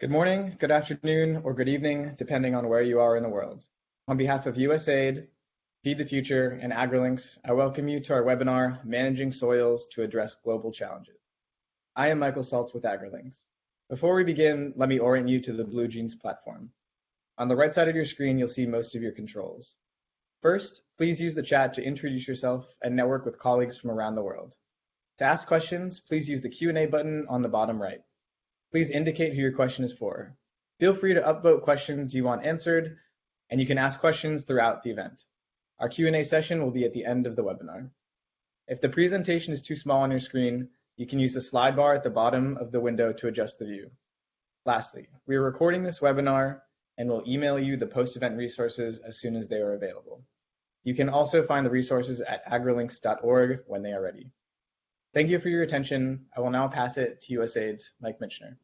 Good morning, good afternoon, or good evening, depending on where you are in the world. On behalf of USAID, Feed the Future, and AgriLinks, I welcome you to our webinar, Managing Soils to Address Global Challenges. I am Michael Saltz with AgriLinks. Before we begin, let me orient you to the BlueJeans platform. On the right side of your screen, you'll see most of your controls. First, please use the chat to introduce yourself and network with colleagues from around the world. To ask questions, please use the Q&A button on the bottom right. Please indicate who your question is for. Feel free to upvote questions you want answered, and you can ask questions throughout the event. Our Q&A session will be at the end of the webinar. If the presentation is too small on your screen, you can use the slide bar at the bottom of the window to adjust the view. Lastly, we are recording this webinar and will email you the post-event resources as soon as they are available. You can also find the resources at agrilinks.org when they are ready. Thank you for your attention. I will now pass it to USAID's Mike Michener.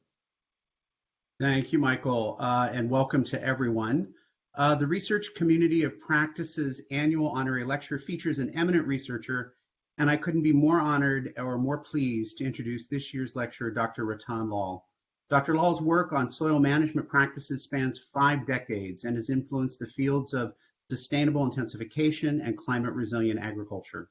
Thank you, Michael, uh, and welcome to everyone. Uh, the Research Community of Practice's annual honorary lecture features an eminent researcher, and I couldn't be more honored or more pleased to introduce this year's lecturer, Dr. Ratan Lal. Dr. Lal's work on soil management practices spans five decades and has influenced the fields of sustainable intensification and climate resilient agriculture.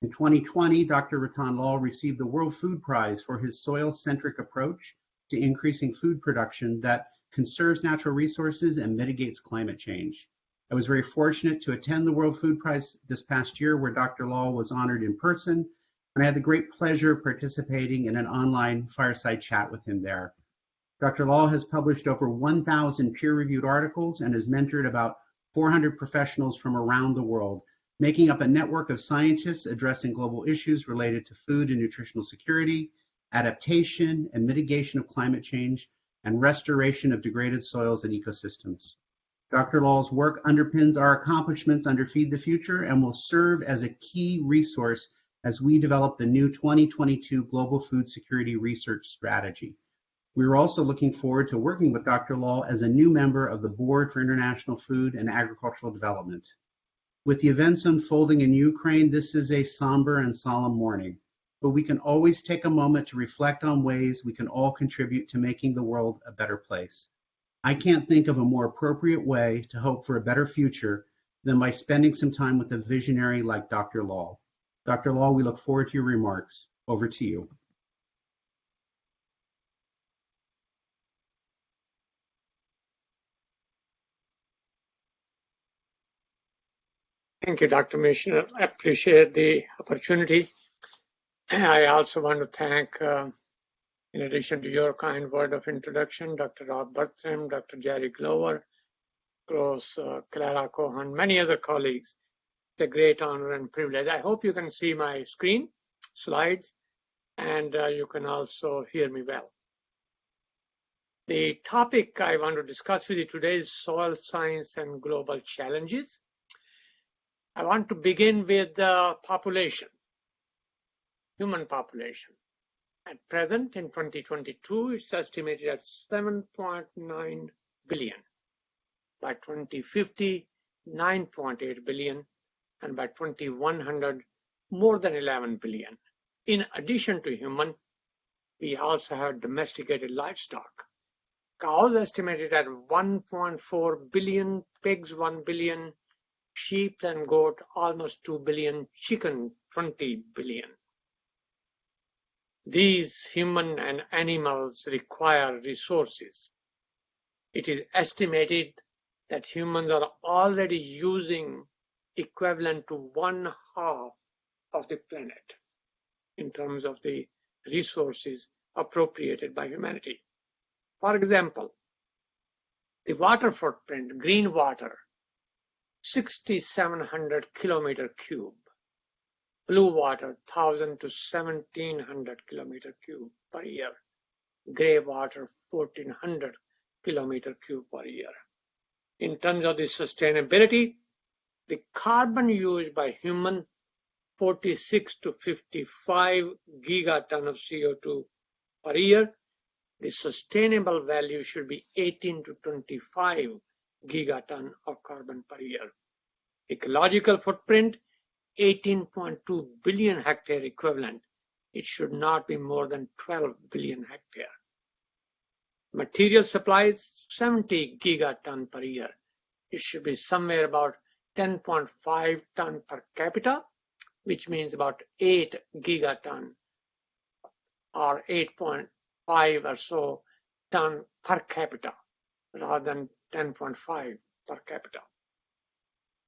In 2020, Dr. Ratan Lal received the World Food Prize for his soil-centric approach to increasing food production that conserves natural resources and mitigates climate change. I was very fortunate to attend the World Food Prize this past year where Dr. Lal was honored in person, and I had the great pleasure of participating in an online fireside chat with him there. Dr. Lal has published over 1,000 peer-reviewed articles and has mentored about 400 professionals from around the world making up a network of scientists addressing global issues related to food and nutritional security, adaptation and mitigation of climate change, and restoration of degraded soils and ecosystems. Dr. Lal's work underpins our accomplishments under Feed the Future and will serve as a key resource as we develop the new 2022 Global Food Security Research Strategy. We are also looking forward to working with Dr. Lal as a new member of the Board for International Food and Agricultural Development. With the events unfolding in Ukraine, this is a somber and solemn morning, but we can always take a moment to reflect on ways we can all contribute to making the world a better place. I can't think of a more appropriate way to hope for a better future than by spending some time with a visionary like Dr. Lal. Dr. Lal, we look forward to your remarks. Over to you. Thank you, Dr. Michener. I appreciate the opportunity. I also want to thank, uh, in addition to your kind word of introduction, Dr. Rob Bertram, Dr. Jerry Glover, Gross, uh, Clara Cohen, many other colleagues. It's a great honor and privilege. I hope you can see my screen, slides, and uh, you can also hear me well. The topic I want to discuss with you today is soil science and global challenges. I want to begin with the population, human population. At present, in 2022, it's estimated at 7.9 billion. By 2050, 9.8 billion, and by 2100, more than 11 billion. In addition to human, we also have domesticated livestock. Cows estimated at 1.4 billion, pigs 1 billion, sheep and goat almost 2 billion, chicken 20 billion. These human and animals require resources. It is estimated that humans are already using equivalent to one half of the planet in terms of the resources appropriated by humanity. For example, the water footprint, green water, 6,700 kilometer cube. Blue water, 1,000 to 1,700 kilometer cube per year. Gray water, 1,400 kilometer cube per year. In terms of the sustainability, the carbon used by human 46 to 55 gigaton of CO2 per year. The sustainable value should be 18 to 25 gigaton of carbon per year. Ecological footprint, 18.2 billion hectare equivalent. It should not be more than 12 billion hectare. Material supplies 70 gigaton per year. It should be somewhere about 10.5 ton per capita, which means about 8 gigaton or 8.5 or so ton per capita rather than 10.5 per capita.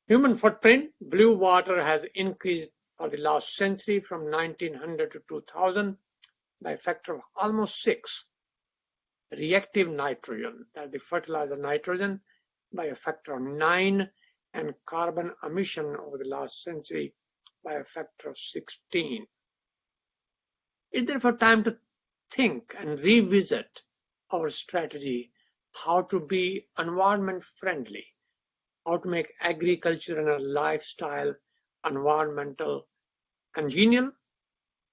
Human footprint, blue water has increased for the last century from 1900 to 2000 by a factor of almost six. Reactive nitrogen, that the fertilizer nitrogen, by a factor of nine, and carbon emission over the last century by a factor of 16. It's therefore time to think and revisit our strategy how to be environment friendly, how to make agriculture and a lifestyle environmental congenial,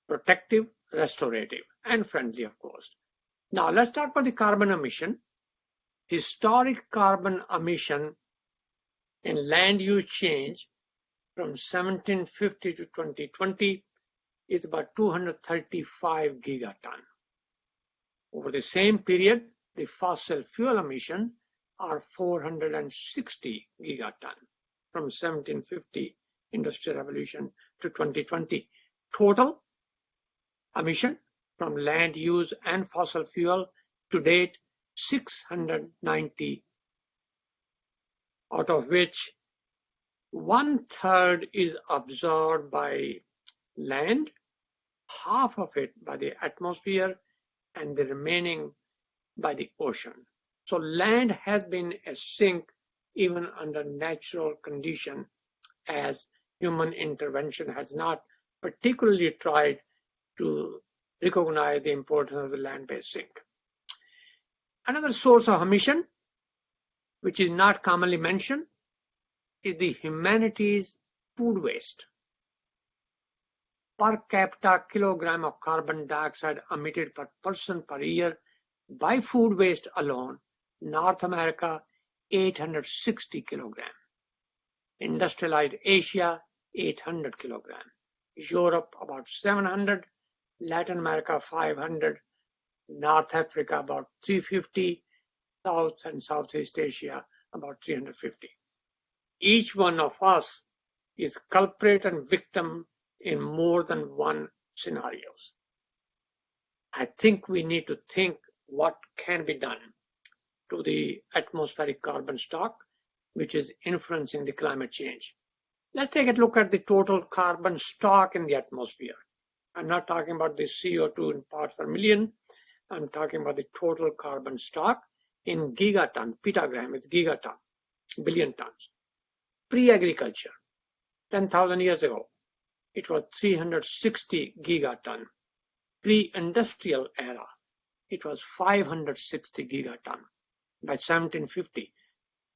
protective, restorative, and friendly, of course. Now let's talk about the carbon emission. Historic carbon emission in land use change from 1750 to 2020 is about 235 gigaton. Over the same period, the fossil fuel emission are 460 gigaton from 1750 industrial revolution to 2020. Total emission from land use and fossil fuel to date 690 out of which one third is absorbed by land, half of it by the atmosphere, and the remaining by the ocean. So land has been a sink even under natural condition as human intervention has not particularly tried to recognize the importance of the land-based sink. Another source of emission, which is not commonly mentioned, is the humanities food waste. Per capita kilogram of carbon dioxide emitted per person per year by food waste alone, North America 860 kilogram, industrialized Asia 800 kilogram, Europe about 700, Latin America 500, North Africa about 350, South and Southeast Asia about 350. Each one of us is culprit and victim in more than one scenarios. I think we need to think what can be done to the atmospheric carbon stock, which is influencing the climate change. Let's take a look at the total carbon stock in the atmosphere. I'm not talking about the CO2 in parts per million. I'm talking about the total carbon stock in gigaton, petagram is gigaton, billion tons. Pre-agriculture, 10,000 years ago, it was 360 gigaton. Pre-industrial era, it was 560 gigaton by 1750.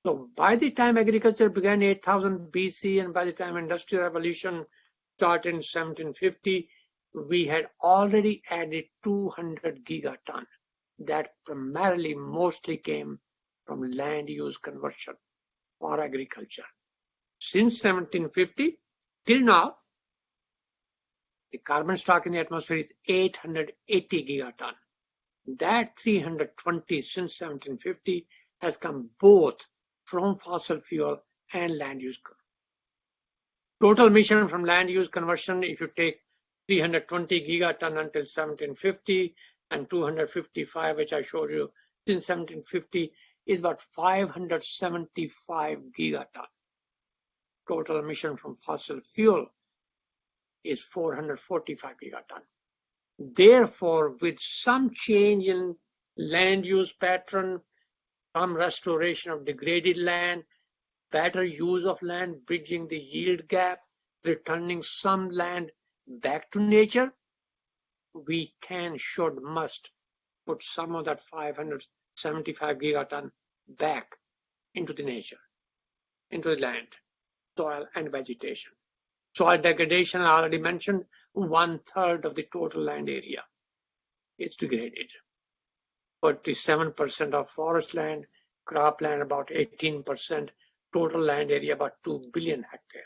So by the time agriculture began 8000 BC and by the time industrial revolution started in 1750, we had already added 200 gigaton that primarily mostly came from land use conversion for agriculture. Since 1750 till now, the carbon stock in the atmosphere is 880 gigaton. That 320 since 1750 has come both from fossil fuel and land use. Total emission from land use conversion, if you take 320 gigaton until 1750 and 255, which I showed you since 1750, is about 575 gigaton. Total emission from fossil fuel is 445 gigaton. Therefore, with some change in land use pattern, some restoration of degraded land, better use of land, bridging the yield gap, returning some land back to nature, we can, should, must put some of that 575 gigaton back into the nature, into the land, soil and vegetation. Soil degradation, I already mentioned, one third of the total land area is degraded. 47% of forest land, cropland about 18%, total land area about 2 billion hectare.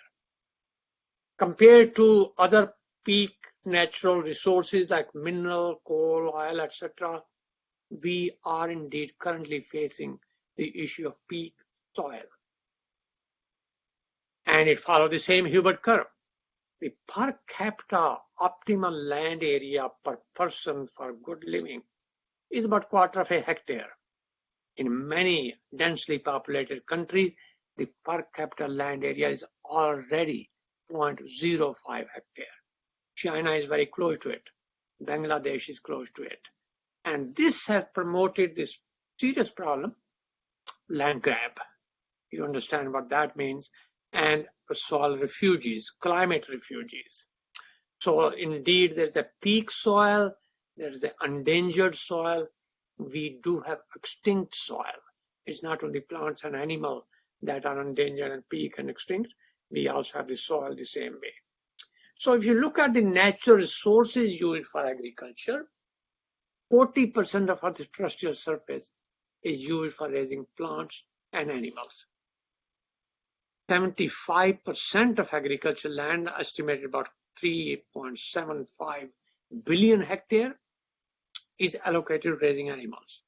Compared to other peak natural resources like mineral, coal, oil, etc., we are indeed currently facing the issue of peak soil. And it follows the same Hubbert curve. The per capita optimal land area per person for good living is about quarter of a hectare. In many densely populated countries, the per capita land area is already 0.05 hectare. China is very close to it. Bangladesh is close to it. And this has promoted this serious problem, land grab. You understand what that means. And soil refugees, climate refugees. So indeed, there's a peak soil, there's an endangered soil. We do have extinct soil. It's not only plants and animals that are endangered and peak and extinct. We also have the soil the same way. So if you look at the natural resources used for agriculture, 40% of our terrestrial surface is used for raising plants and animals. 75% of agricultural land, estimated about 3.75 billion hectare, is allocated to raising animals.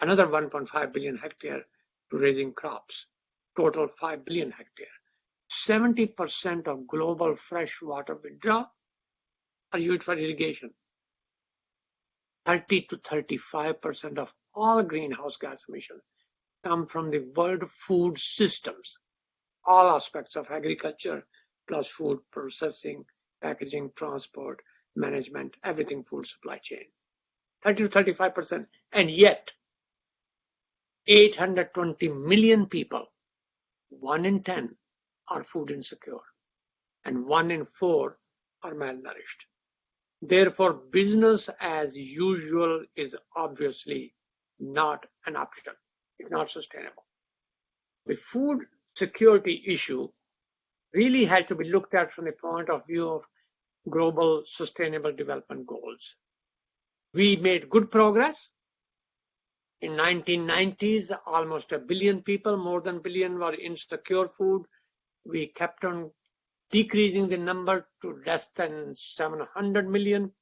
Another 1.5 billion hectare to raising crops. Total 5 billion hectare. 70% of global freshwater withdrawal are used for irrigation. 30 to 35% of all greenhouse gas emissions come from the world food systems, all aspects of agriculture, plus food processing, packaging, transport, management, everything food supply chain. 30 to 35%. And yet, 820 million people, one in 10, are food insecure, and one in four are malnourished. Therefore, business as usual is obviously not an option. It's not sustainable. The food security issue really has to be looked at from the point of view of global sustainable development goals. We made good progress. In 1990s, almost a billion people, more than a billion, were insecure food. We kept on decreasing the number to less than 700 million,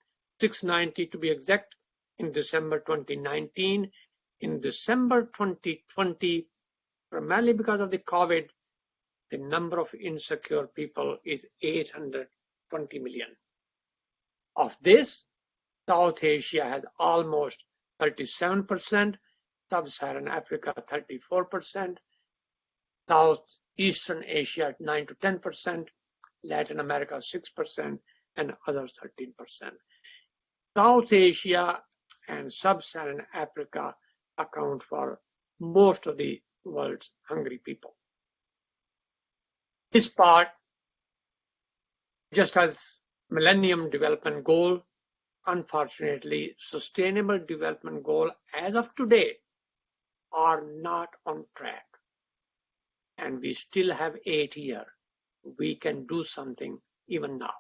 690 to be exact, in December 2019. In December 2020, primarily because of the COVID, the number of insecure people is 820 million. Of this, South Asia has almost 37%, Sub-Saharan Africa 34%, Southeastern Asia 9 to 10%, Latin America 6%, and others 13%. South Asia and Sub-Saharan Africa account for most of the world's hungry people. This part, just as Millennium Development Goal, unfortunately, Sustainable Development Goal as of today are not on track. And we still have eight years we can do something even now.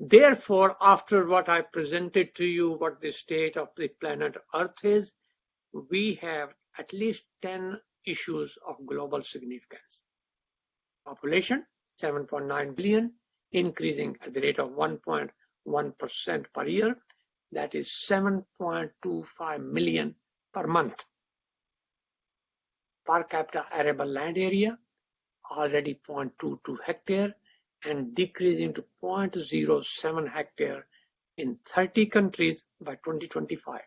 Therefore, after what I presented to you, what the state of the planet Earth is, we have at least 10 issues of global significance. Population, 7.9 billion, increasing at the rate of 1.1% per year. That is 7.25 million per month. Per capita arable land area, already 0.22 hectare and decreasing to 0.07 hectare in 30 countries by 2025.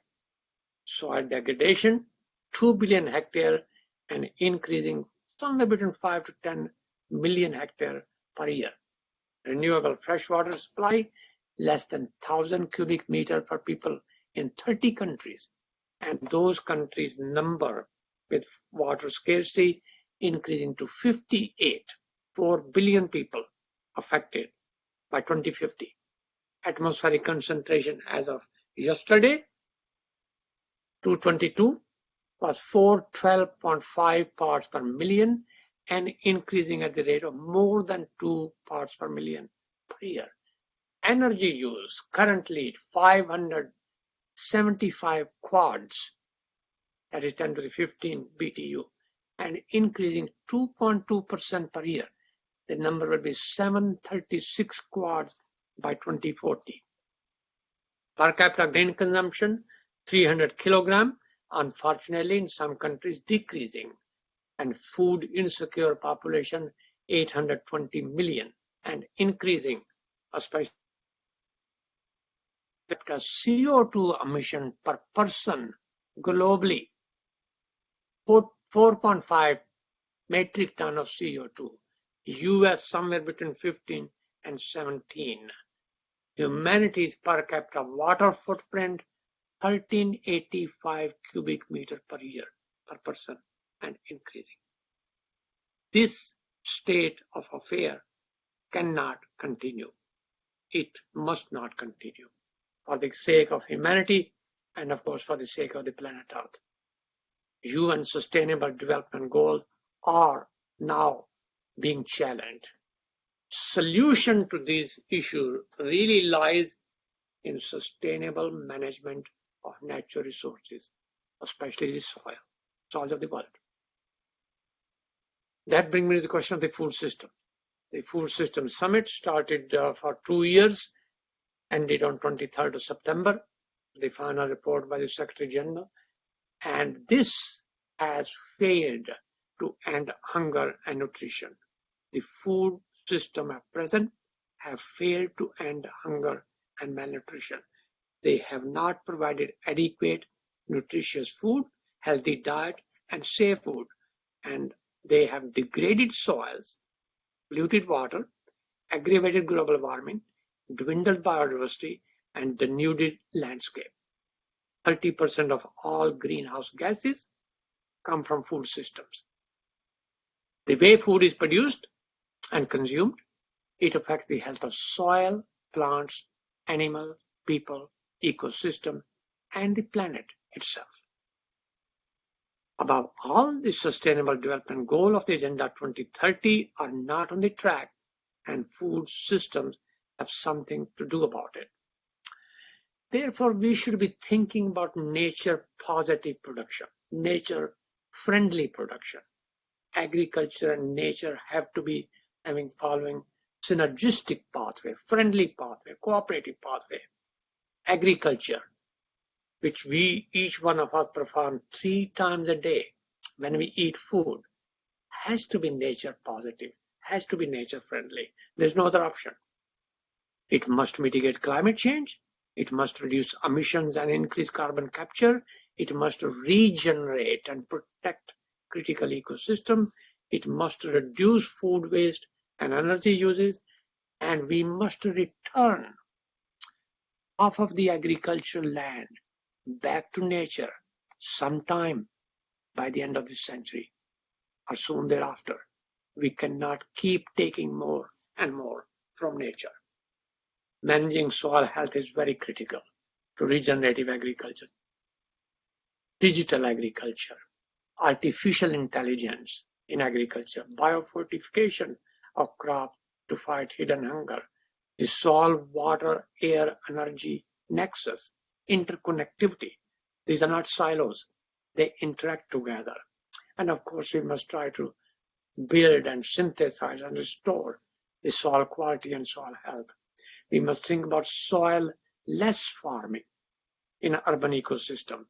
Soil degradation, 2 billion hectare and increasing somewhere between 5 to 10 million hectare per year. Renewable freshwater supply, less than 1,000 cubic meter per people in 30 countries. And those countries number with water scarcity increasing to 58, 4 billion people affected by 2050. Atmospheric concentration as of yesterday, 222 was 412.5 parts per million and increasing at the rate of more than 2 parts per million per year. Energy use currently 575 quads, that is 10 to the 15 BTU, and increasing 2.2% per year. The number will be 736 quads by 2040. Per capita grain consumption, 300 kilogram, unfortunately in some countries decreasing, and food insecure population 820 million and increasing, especially CO2 emission per person globally, 4.5 metric ton of CO2. US somewhere between 15 and 17. Humanity's per capita water footprint 1385 cubic meter per year per person and increasing. This state of affair cannot continue. It must not continue for the sake of humanity and of course for the sake of the planet Earth. UN Sustainable Development Goals are now being challenged. Solution to this issue really lies in sustainable management of natural resources, especially the soil, soils of the world. That brings me to the question of the food system. The Food System Summit started uh, for two years, ended on 23rd of September. The final report by the Secretary General. And this has failed to end hunger and nutrition. The food system at present have failed to end hunger and malnutrition. They have not provided adequate nutritious food, healthy diet, and safe food. And they have degraded soils, polluted water, aggravated global warming, dwindled biodiversity, and denuded landscape. 30% of all greenhouse gases come from food systems. The way food is produced and consumed, it affects the health of soil, plants, animals, people, ecosystem, and the planet itself. Above all, the Sustainable Development Goal of the Agenda 2030 are not on the track and food systems have something to do about it. Therefore, we should be thinking about nature positive production, nature friendly production. Agriculture and nature have to be having following synergistic pathway, friendly pathway, cooperative pathway. Agriculture which we, each one of us perform three times a day when we hmm. eat food, has to be nature positive, has to be nature friendly. There's no other option. It must mitigate climate change. It must reduce emissions and increase carbon capture. It must regenerate and protect critical ecosystem. It must reduce food waste and energy uses. And we must return half of the agricultural land back to nature sometime by the end of this century or soon thereafter. We cannot keep taking more and more from nature. Managing soil health is very critical to regenerative agriculture, digital agriculture, artificial intelligence in agriculture, biofortification of crops to fight hidden hunger, the soil, water, air, energy nexus interconnectivity. These are not silos. They interact together. And of course, we must try to build and synthesize and restore the soil quality and soil health. We must think about soil less farming in an urban ecosystem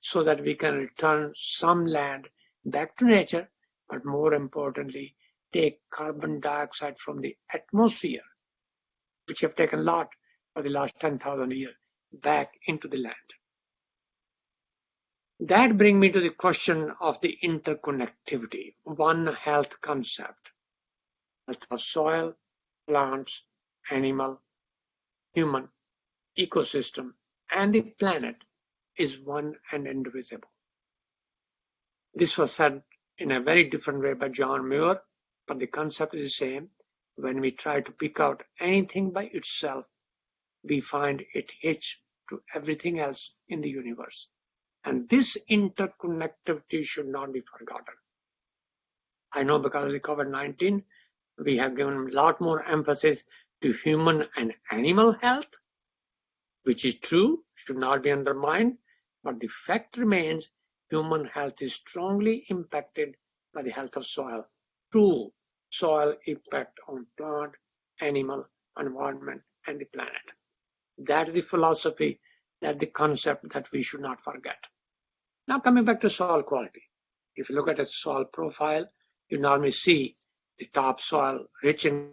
so that we can return some land back to nature, but more importantly, take carbon dioxide from the atmosphere, which have taken a lot for the last 10,000 years, back into the land. That brings me to the question of the interconnectivity, one health concept. Health of soil, plants, animal, human, ecosystem, and the planet is one and indivisible. This was said in a very different way by John Muir, but the concept is the same. When we try to pick out anything by itself, we find it hitched to everything else in the universe. And this interconnectivity should not be forgotten. I know because of the COVID-19, we have given a lot more emphasis to human and animal health, which is true, should not be undermined, but the fact remains human health is strongly impacted by the health of soil. True soil impact on plant, animal, environment, and the planet. That is the philosophy That's the concept that we should not forget. Now coming back to soil quality. If you look at a soil profile, you normally see the top soil rich in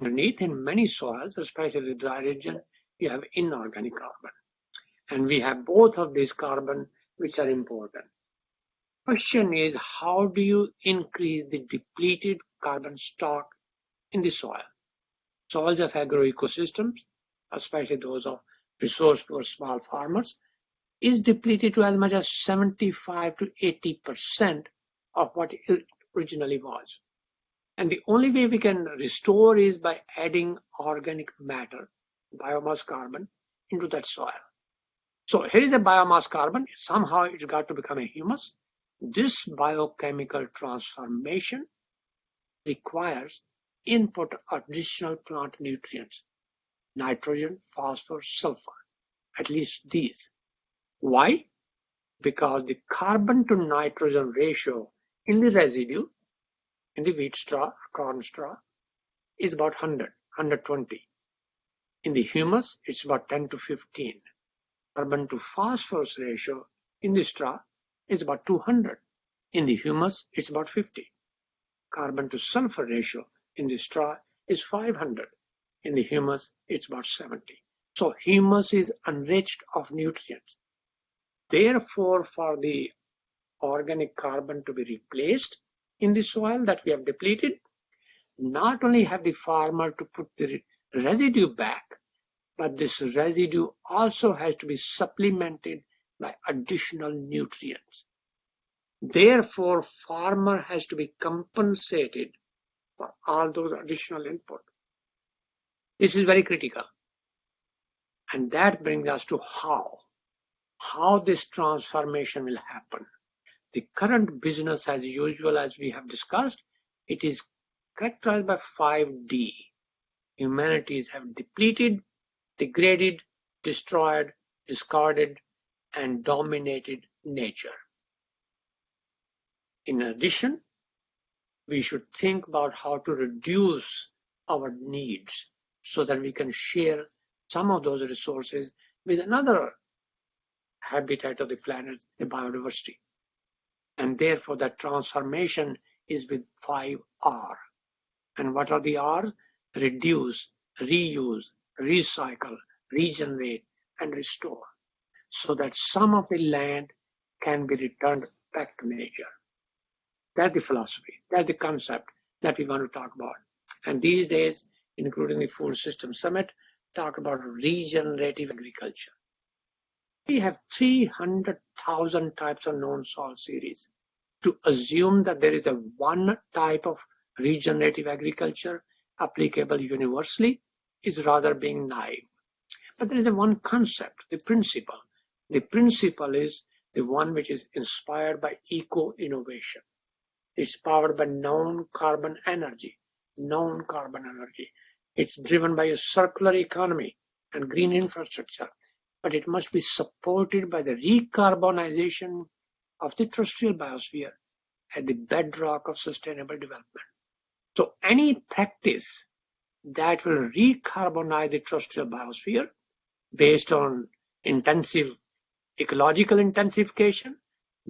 underneath in many soils, especially the dry region, you have inorganic carbon. And we have both of these carbon, which are important. Question is, how do you increase the depleted carbon stock in the soil? Soils of agroecosystems, especially those of resource poor small farmers, is depleted to as much as 75 to 80% of what it originally was. And the only way we can restore is by adding organic matter, biomass carbon, into that soil. So here is a biomass carbon. Somehow it's got to become a humus. This biochemical transformation requires input additional plant nutrients, nitrogen, phosphorus, sulfur, at least these. Why? Because the carbon to nitrogen ratio in the residue, in the wheat straw, corn straw, is about 100, 120. In the humus, it's about 10 to 15. Carbon to phosphorus ratio in the straw is about 200. In the humus, it's about 50. Carbon to sulfur ratio in the straw is 500. In the humus, it's about 70. So humus is enriched of nutrients. Therefore, for the organic carbon to be replaced in the soil that we have depleted, not only have the farmer to put the residue back, but this residue also has to be supplemented by additional nutrients. Therefore, farmer has to be compensated for all those additional input. This is very critical. And that brings us to how. How this transformation will happen. The current business as usual, as we have discussed, it is characterized by 5D. Humanities have depleted, degraded, destroyed, discarded, and dominated nature. In addition, we should think about how to reduce our needs so that we can share some of those resources with another habitat of the planet, the biodiversity. And therefore, that transformation is with 5R. And what are the R's? Reduce, reuse, recycle, regenerate, and restore. So that some of the land can be returned back to nature. That's the philosophy. That's the concept that we want to talk about. And these days, including the Food System Summit, talk about regenerative agriculture. We have 300,000 types of known soil series. To assume that there is a one type of regenerative agriculture applicable universally is rather being naive. But there is a one concept, the principle. The principle is the one which is inspired by eco-innovation. It's powered by non-carbon energy, non-carbon energy. It's driven by a circular economy and green infrastructure, but it must be supported by the recarbonization of the terrestrial biosphere at the bedrock of sustainable development. So any practice that will recarbonize the terrestrial biosphere based on intensive ecological intensification,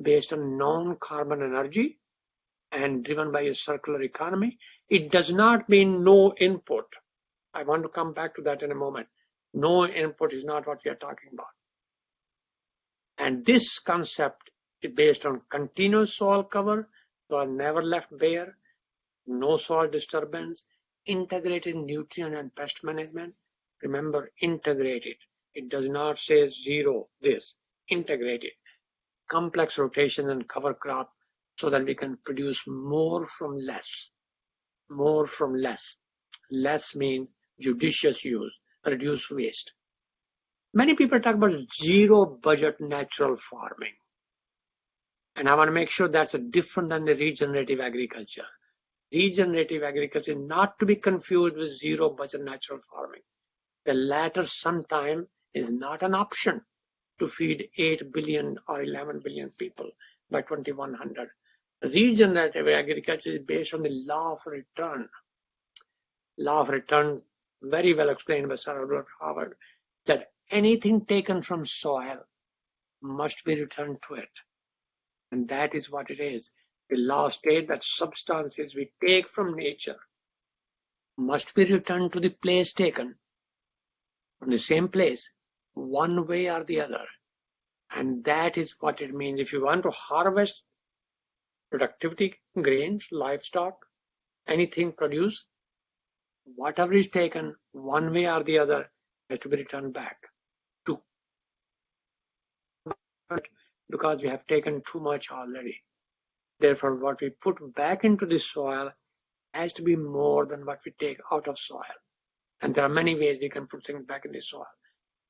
based on non-carbon energy, and driven by a circular economy, it does not mean no input. I want to come back to that in a moment. No input is not what we are talking about. And this concept is based on continuous soil cover, soil never left bare, no soil disturbance, integrated nutrient and pest management. Remember, integrated. It does not say zero, this, integrated. Complex rotation and cover crop so that we can produce more from less. More from less. Less means judicious use, reduce waste. Many people talk about zero budget natural farming. And I want to make sure that's different than the regenerative agriculture. Regenerative agriculture not to be confused with zero budget natural farming. The latter sometime is not an option to feed 8 billion or 11 billion people by 2100 regenerative agriculture is based on the law of return. Law of return, very well explained by Sir Albert Howard, that anything taken from soil must be returned to it. And that is what it is. The law states that substances we take from nature must be returned to the place taken from the same place, one way or the other. And that is what it means. If you want to harvest productivity, grains, livestock, anything produced, whatever is taken one way or the other has to be returned back to because we have taken too much already. Therefore, what we put back into the soil has to be more than what we take out of soil. And there are many ways we can put things back in the soil.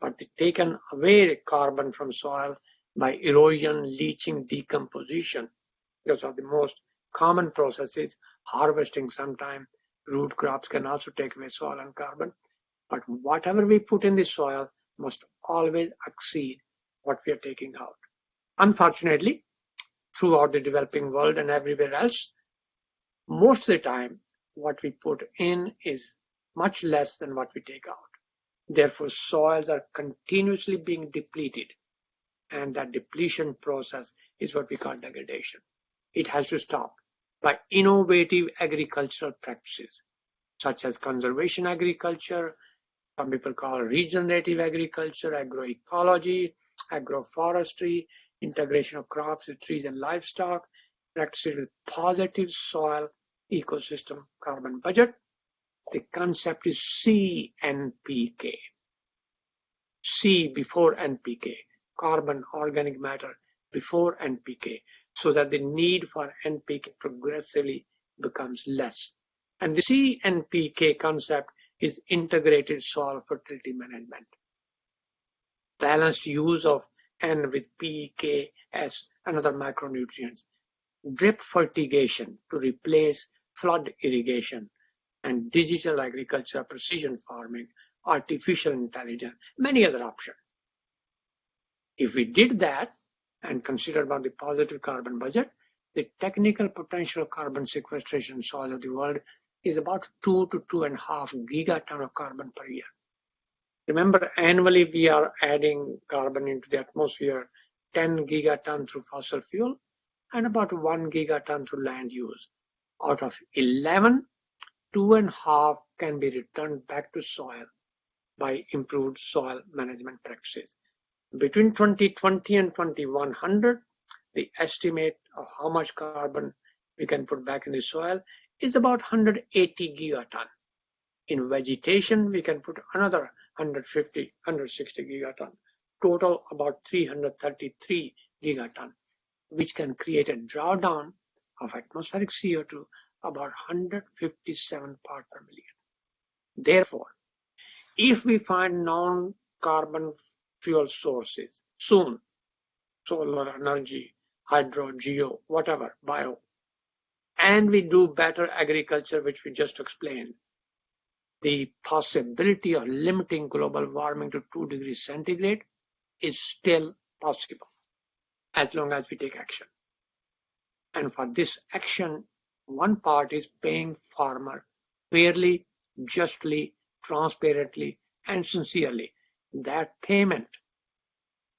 But taken away carbon from soil by erosion, leaching, decomposition, those are the most common processes. Harvesting sometime, root crops can also take away soil and carbon. But whatever we put in the soil must always exceed what we are taking out. Unfortunately, throughout the developing world and everywhere else, most of the time, what we put in is much less than what we take out. Therefore, soils are continuously being depleted. And that depletion process is what we call degradation. It has to stop by innovative agricultural practices, such as conservation agriculture, some people call regenerative agriculture, agroecology, agroforestry, integration of crops with trees and livestock, practices with positive soil ecosystem carbon budget. The concept is CNPK. C before NPK, carbon organic matter before NPK, so that the need for NPK progressively becomes less. And the CNPK concept is integrated soil fertility management. Balanced use of N with PK as another macronutrients. Drip fertigation to replace flood irrigation and digital agriculture, precision farming, artificial intelligence, many other options. If we did that and considered about the positive carbon budget, the technical potential carbon sequestration soil of the world is about two to two and a half gigaton of carbon per year. Remember, annually we are adding carbon into the atmosphere 10 gigaton through fossil fuel and about 1 gigaton through land use. Out of 11, two and a half can be returned back to soil by improved soil management practices. Between 2020 and 2100, the estimate of how much carbon we can put back in the soil is about 180 gigaton. In vegetation, we can put another 150, 160 gigaton. Total about 333 gigaton, which can create a drawdown of atmospheric CO2 about 157 part per million. Therefore, if we find non-carbon fuel sources soon, solar energy, hydro, geo, whatever, bio, and we do better agriculture, which we just explained, the possibility of limiting global warming to 2 degrees centigrade is still possible as long as we take action. And for this action, one part is paying farmer fairly, justly, transparently, and sincerely. That payment,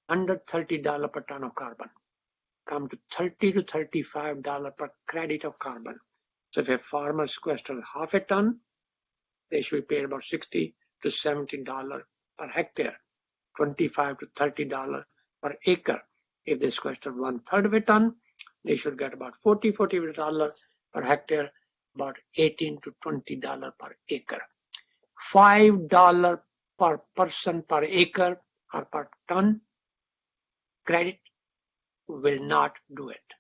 under $30 per ton of carbon, come to 30 to $35 per credit of carbon. So if a farmer sequesters half a ton, they should be paid about 60 to $70 per hectare, 25 to $30 per acre. If they sequester one third of a ton, they should get about 40 $40 per hectare, about 18 to $20 per acre. $5 per person per acre or per ton credit will not do it.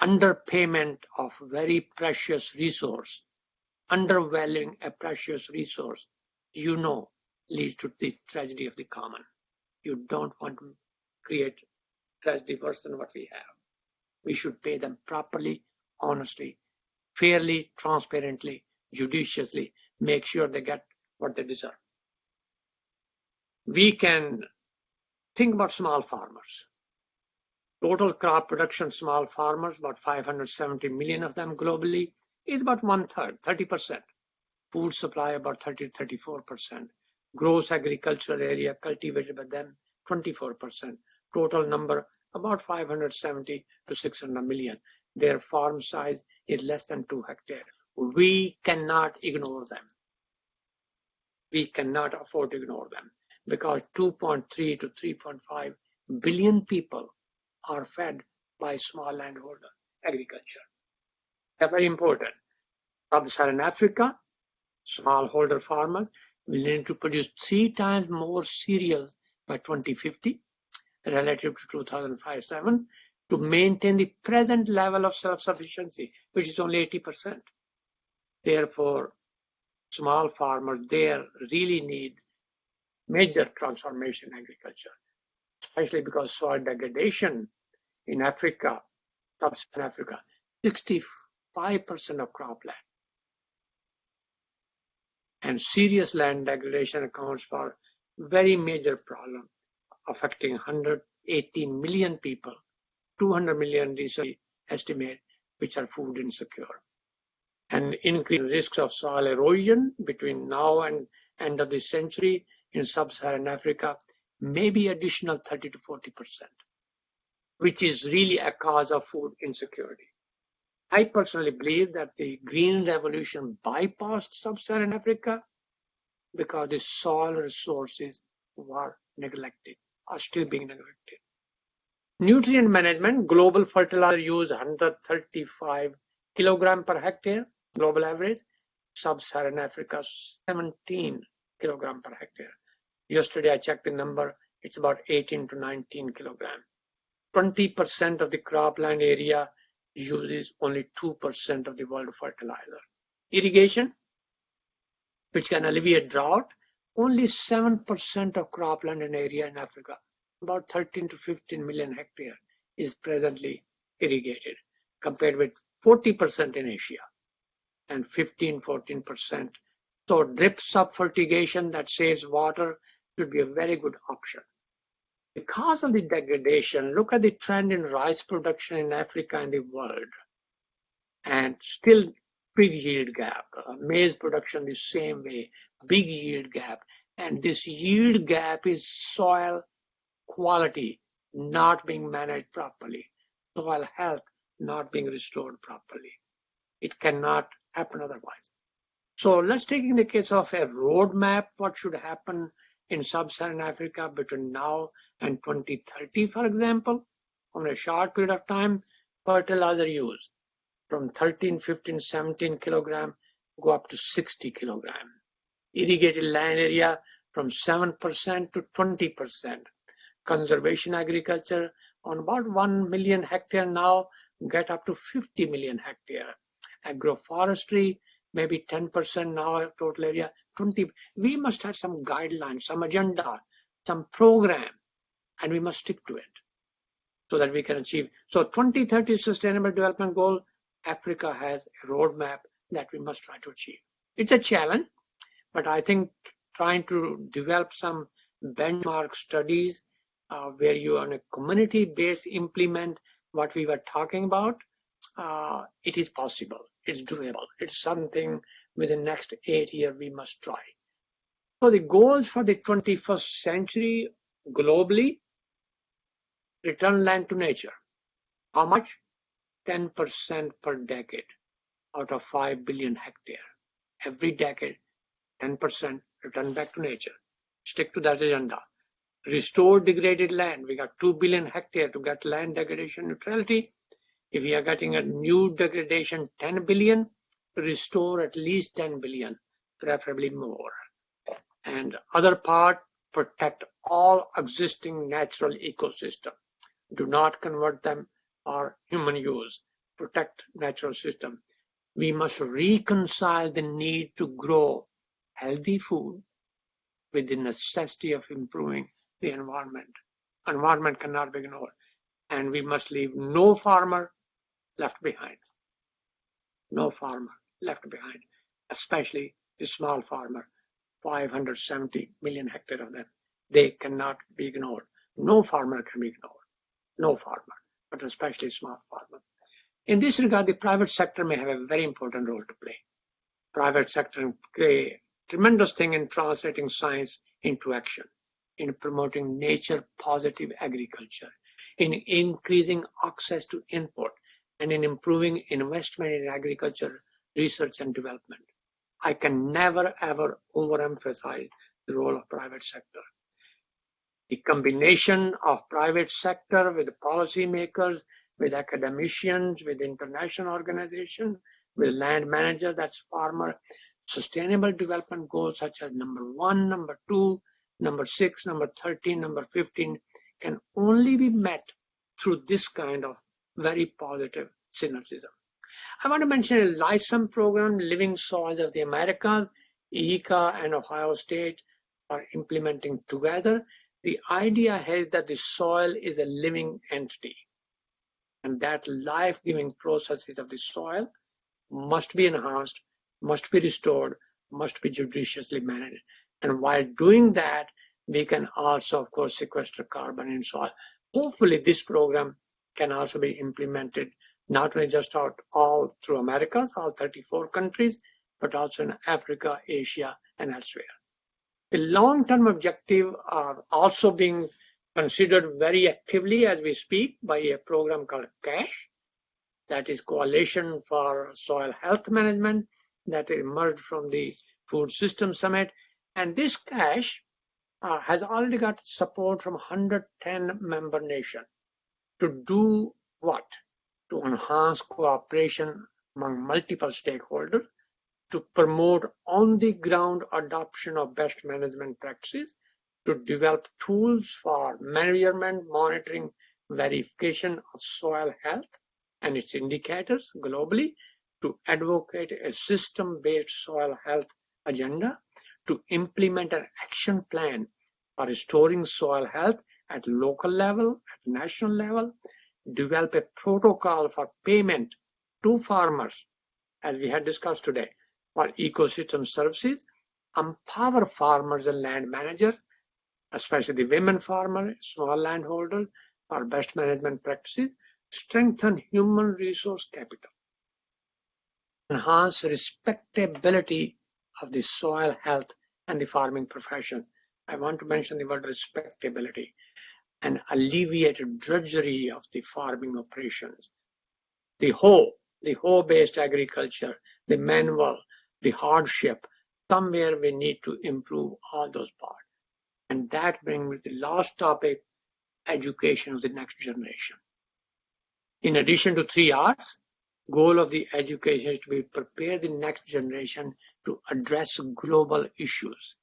Underpayment of very precious resource, undervaluing a precious resource, you know, leads to the tragedy of the common. You don't want to create tragedy worse than what we have. We should pay them properly, honestly, fairly, transparently, judiciously, make sure they get what they deserve. We can think about small farmers. Total crop production, small farmers, about 570 million of them globally, is about one third, 30%. Food supply about 30 34%. Gross agricultural area cultivated by them, 24%. Total number, about 570 to 600 million. Their farm size is less than two hectares. We cannot ignore them. We cannot afford to ignore them because 2.3 to 3.5 billion people are fed by small landholder agriculture. They're very important. Sub-Saharan Africa, smallholder farmers will need to produce three times more cereals by 2050 relative to 2005-7 to maintain the present level of self-sufficiency, which is only 80%. Therefore, small farmers there really need major transformation in agriculture, especially because soil degradation in Africa, sub-Saharan Africa, 65% of cropland. And serious land degradation accounts for very major problem affecting 180 million people, 200 million research estimate, which are food insecure. And increased risks of soil erosion between now and end of the century in sub-Saharan Africa, maybe additional 30 to 40 percent, which is really a cause of food insecurity. I personally believe that the green revolution bypassed sub-Saharan Africa because the soil resources were neglected, are still being neglected. Nutrient management, global fertilizer use 135 kilogram per hectare, global average. Sub-Saharan Africa 17 kilogram per hectare. Yesterday I checked the number, it's about 18 to 19 kilogram. 20% of the cropland area uses only 2% of the world fertilizer. Irrigation, which can alleviate drought, only 7% of cropland and area in Africa, about 13 to 15 million hectare, is presently irrigated, compared with 40% in Asia and 15, 14%. So drip sub-fertigation that saves water should be a very good option. Because of the degradation, look at the trend in rice production in Africa and the world. And still big yield gap. Uh, maize production the same way, big yield gap. And this yield gap is soil quality not being managed properly, soil health not being restored properly. It cannot happen otherwise. So let's take in the case of a roadmap, what should happen in sub-Saharan Africa between now and 2030, for example, on a short period of time, fertilizer use from 13, 15, 17 kilogram go up to 60 kilogram. Irrigated land area from 7% to 20%. Conservation agriculture on about 1 million hectare now get up to 50 million hectare. Agroforestry maybe 10% now total area 20 we must have some guidelines some agenda some program and we must stick to it so that we can achieve so 2030 sustainable development goal africa has a roadmap that we must try to achieve it's a challenge but i think trying to develop some benchmark studies uh, where you on a community based implement what we were talking about uh, it is possible it's doable. It's something within next eight years we must try. So the goals for the 21st century globally, return land to nature. How much? 10% per decade out of 5 billion hectare. Every decade, 10% return back to nature. Stick to that agenda. Restore degraded land. We got 2 billion hectare to get land degradation neutrality. If we are getting a new degradation 10 billion, restore at least 10 billion, preferably more. And other part, protect all existing natural ecosystem. Do not convert them for human use. Protect natural system. We must reconcile the need to grow healthy food with the necessity of improving the environment. Environment cannot be ignored. And we must leave no farmer left behind. No farmer left behind, especially the small farmer, 570 million hectares of them. They cannot be ignored. No farmer can be ignored. No farmer, but especially small farmers. In this regard, the private sector may have a very important role to play. Private sector play tremendous thing in translating science into action, in promoting nature positive agriculture, in increasing access to input, and in improving investment in agriculture research and development. I can never ever overemphasize the role of private sector. The combination of private sector with policymakers, with academicians, with international organizations, with land manager, that's farmer, sustainable development goals such as number one, number two, number six, number 13, number 15 can only be met through this kind of very positive synergism. I want to mention a license program, Living Soils of the Americas, IICA and Ohio State are implementing together. The idea here is that the soil is a living entity and that life-giving processes of the soil must be enhanced, must be restored, must be judiciously managed. And while doing that, we can also, of course, sequester carbon in soil. Hopefully, this program can also be implemented not only just out all through Americas, all 34 countries, but also in Africa, Asia, and elsewhere. The long-term objective are also being considered very actively as we speak by a program called CASH, that is Coalition for Soil Health Management, that emerged from the Food System Summit. And this CASH uh, has already got support from 110 member nations to do what? To enhance cooperation among multiple stakeholders, to promote on-the-ground adoption of best management practices, to develop tools for measurement, monitoring, verification of soil health and its indicators globally, to advocate a system-based soil health agenda, to implement an action plan for restoring soil health at local level, at national level, develop a protocol for payment to farmers, as we had discussed today, for ecosystem services, empower farmers and land managers especially the women farmers, small landholders, for best management practices, strengthen human resource capital, enhance respectability of the soil health and the farming profession. I want to mention the word respectability and alleviate drudgery of the farming operations. The hoe, the hoe-based agriculture, the manual, the hardship, somewhere we need to improve all those parts. And that brings me to the last topic, education of the next generation. In addition to three R's, goal of the education is to be prepare the next generation to address global issues,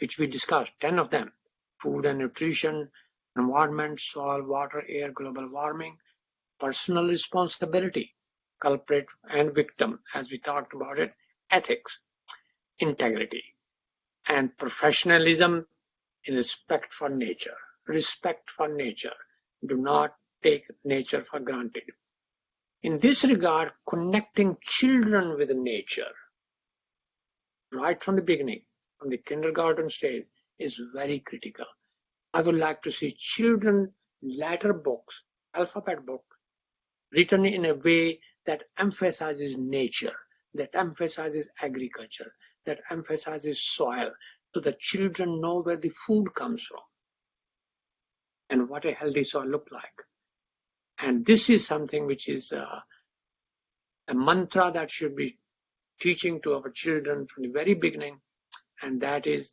which we discussed, 10 of them, food and nutrition, environment, soil, water, air, global warming, personal responsibility, culprit and victim, as we talked about it, ethics, integrity, and professionalism in respect for nature. Respect for nature. Do not take nature for granted. In this regard, connecting children with nature, right from the beginning, from the kindergarten stage, is very critical. I would like to see children letter books, alphabet books, written in a way that emphasizes nature, that emphasizes agriculture, that emphasizes soil, so the children know where the food comes from and what a healthy soil look like. And this is something which is uh, a mantra that should be teaching to our children from the very beginning, and that is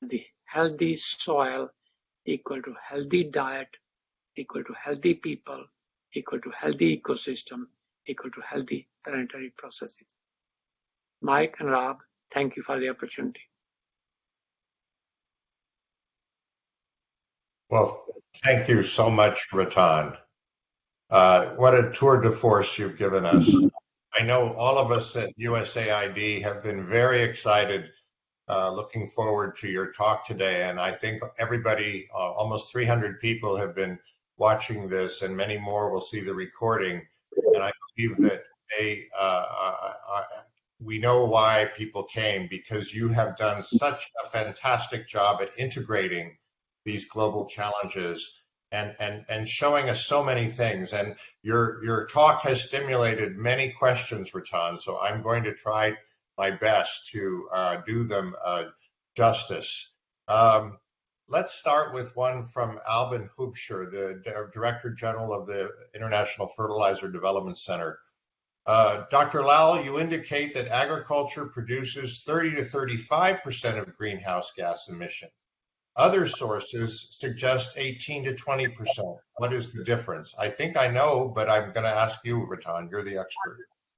the healthy soil equal to healthy diet, equal to healthy people, equal to healthy ecosystem, equal to healthy planetary processes. Mike and Rob, thank you for the opportunity. Well, thank you so much, Rattan. Uh, what a tour de force you've given us. I know all of us at USAID have been very excited, uh, looking forward to your talk today. And I think everybody, uh, almost 300 people have been watching this and many more will see the recording. And I believe that they, uh, uh, uh, we know why people came because you have done such a fantastic job at integrating these global challenges and, and, and showing us so many things. And your, your talk has stimulated many questions, Rattan. So I'm going to try my best to uh, do them uh, justice. Um, let's start with one from Albin Hubscher, the Director General of the International Fertilizer Development Center. Uh, Dr. Lal, you indicate that agriculture produces 30 to 35% of greenhouse gas emission. Other sources suggest 18 to 20%. What is the difference? I think I know, but I'm going to ask you, Rattan. You're the expert.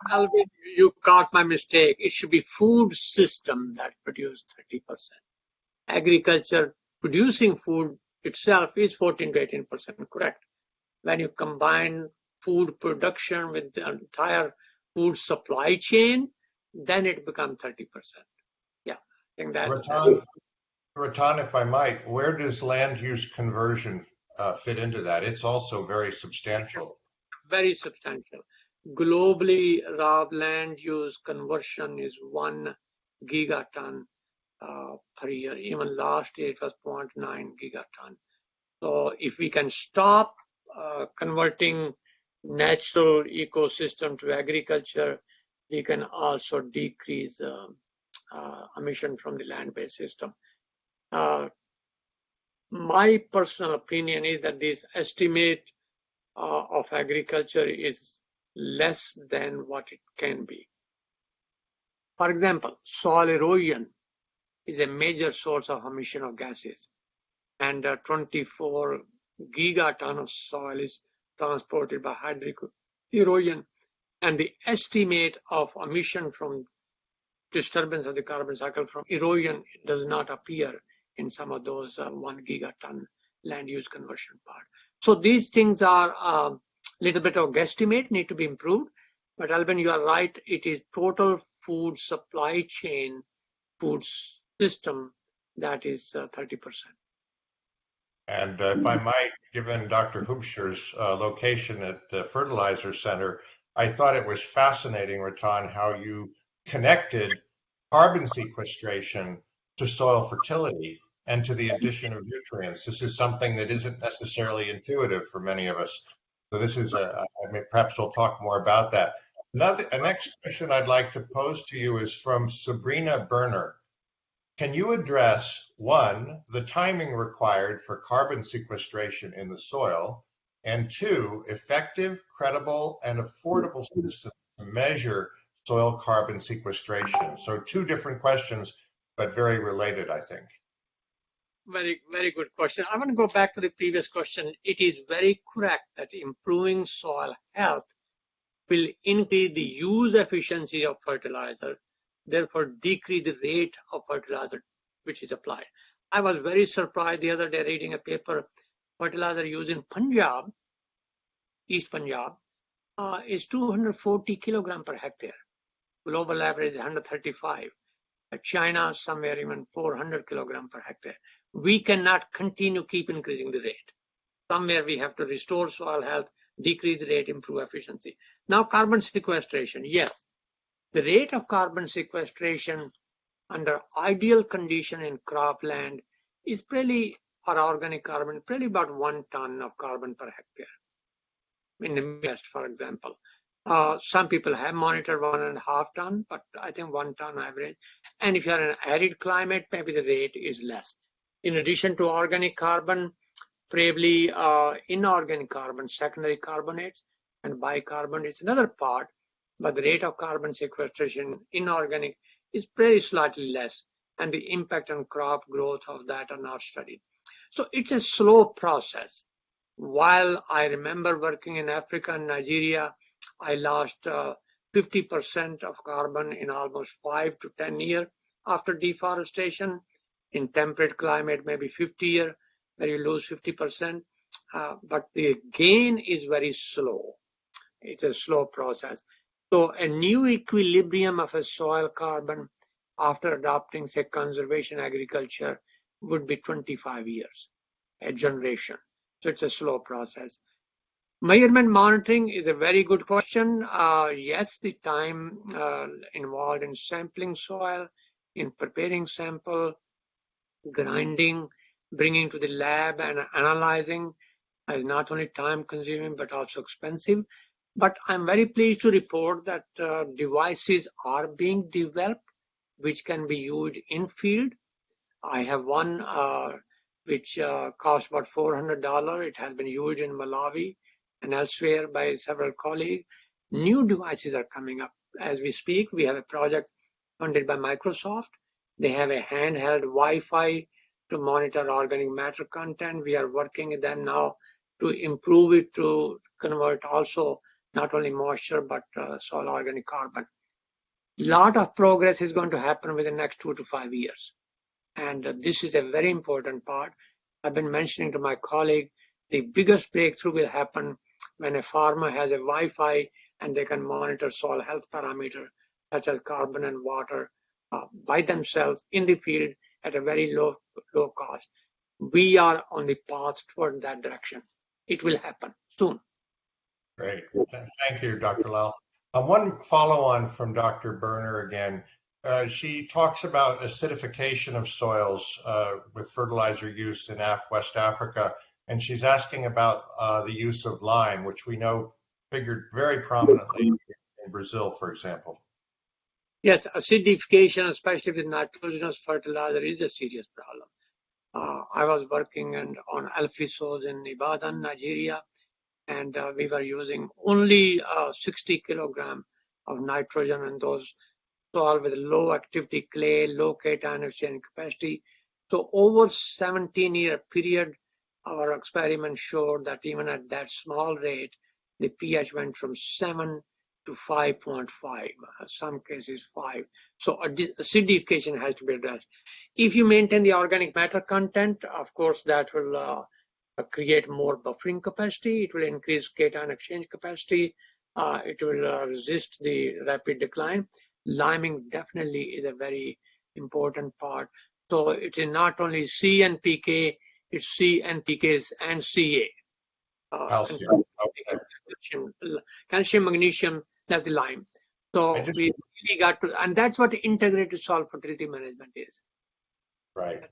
Alvin, you caught my mistake. It should be food system that produce 30%. Agriculture producing food itself is 14 to 18% correct. When you combine food production with the entire food supply chain, then it becomes 30%. Yeah, I think that. Rattan, Rattan, if I might, where does land use conversion uh, fit into that? It's also very substantial. Very substantial. Globally, raw land use conversion is one gigaton uh, per year. Even last year it was 0.9 gigaton. So if we can stop uh, converting natural ecosystem to agriculture, we can also decrease uh, uh, emission from the land-based system. Uh, my personal opinion is that this estimate uh, of agriculture is less than what it can be. For example, soil erosion is a major source of emission of gases, and uh, 24 gigaton of soil is transported by erosion, and the estimate of emission from disturbance of the carbon cycle from erosion does not appear in some of those uh, one gigaton land use conversion part. So these things are a uh, little bit of guesstimate need to be improved. But Alvin, you are right. It is total food supply chain, food system that is uh, 30%. And uh, if I might, given Dr. Hubscher's uh, location at the fertilizer center, I thought it was fascinating, Rattan, how you connected carbon sequestration to soil fertility and to the addition of nutrients. This is something that isn't necessarily intuitive for many of us. So this is a, I mean, perhaps we'll talk more about that. Another, next question I'd like to pose to you is from Sabrina Berner. Can you address one, the timing required for carbon sequestration in the soil, and two, effective, credible, and affordable systems to measure soil carbon sequestration? So two different questions, but very related, I think. Very, very good question. I want to go back to the previous question. It is very correct that improving soil health will increase the use efficiency of fertilizer therefore decrease the rate of fertilizer which is applied. I was very surprised the other day reading a paper, fertilizer used in Punjab, East Punjab, uh, is 240 kilogram per hectare. Global average is 135. China, somewhere even 400 kilogram per hectare. We cannot continue keep increasing the rate. Somewhere we have to restore soil health, decrease the rate, improve efficiency. Now carbon sequestration, yes, the rate of carbon sequestration under ideal condition in cropland is probably for organic carbon, probably about one ton of carbon per hectare. In the Midwest, for example. Uh, some people have monitored one and a half ton, but I think one ton average. And if you're in an arid climate, maybe the rate is less. In addition to organic carbon, probably uh, inorganic carbon, secondary carbonates, and bicarbonate is another part but the rate of carbon sequestration inorganic is very slightly less and the impact on crop growth of that are not studied. So it's a slow process. While I remember working in Africa and Nigeria, I lost 50% uh, of carbon in almost five to 10 years after deforestation. In temperate climate, maybe 50 years, where you lose 50%. Uh, but the gain is very slow. It's a slow process. So a new equilibrium of a soil carbon after adopting, say, conservation agriculture would be 25 years, a generation. So it's a slow process. Measurement monitoring is a very good question. Uh, yes, the time uh, involved in sampling soil, in preparing sample, grinding, bringing to the lab and analyzing is not only time consuming but also expensive. But I'm very pleased to report that uh, devices are being developed which can be used in field. I have one uh, which uh, about $400. It has been used in Malawi and elsewhere by several colleagues. New devices are coming up as we speak. We have a project funded by Microsoft. They have a handheld Wi-Fi to monitor organic matter content. We are working with them now to improve it to convert also not only moisture but uh, soil organic carbon. A lot of progress is going to happen within the next two to five years. And uh, this is a very important part. I've been mentioning to my colleague, the biggest breakthrough will happen when a farmer has a Wi-Fi and they can monitor soil health parameter such as carbon and water uh, by themselves in the field at a very low low cost. We are on the path toward that direction. It will happen soon. Great. Thank you, Dr. Lal. Um, one follow on from Dr. Berner again. Uh, she talks about acidification of soils uh, with fertilizer use in Af West Africa, and she's asking about uh, the use of lime, which we know figured very prominently in Brazil, for example. Yes, acidification, especially with nitrogenous fertilizer, is a serious problem. Uh, I was working on Alfisols in Ibadan, Nigeria, and uh, we were using only uh, 60 kilogram of nitrogen in those soil with low activity clay, low cation exchange capacity. So over 17 year period, our experiment showed that even at that small rate, the pH went from 7 to 5.5, uh, some cases 5. So acidification has to be addressed. If you maintain the organic matter content, of course, that will uh, create more buffering capacity. It will increase cation exchange capacity. Uh, it will uh, resist the rapid decline. Liming definitely is a very important part. So it is not only C and PK, it's C and PKs and CA. Uh, calcium. Okay. calcium, calcium, magnesium, that's the lime. So just, we really got to, and that's what integrated soil fertility management is. Right.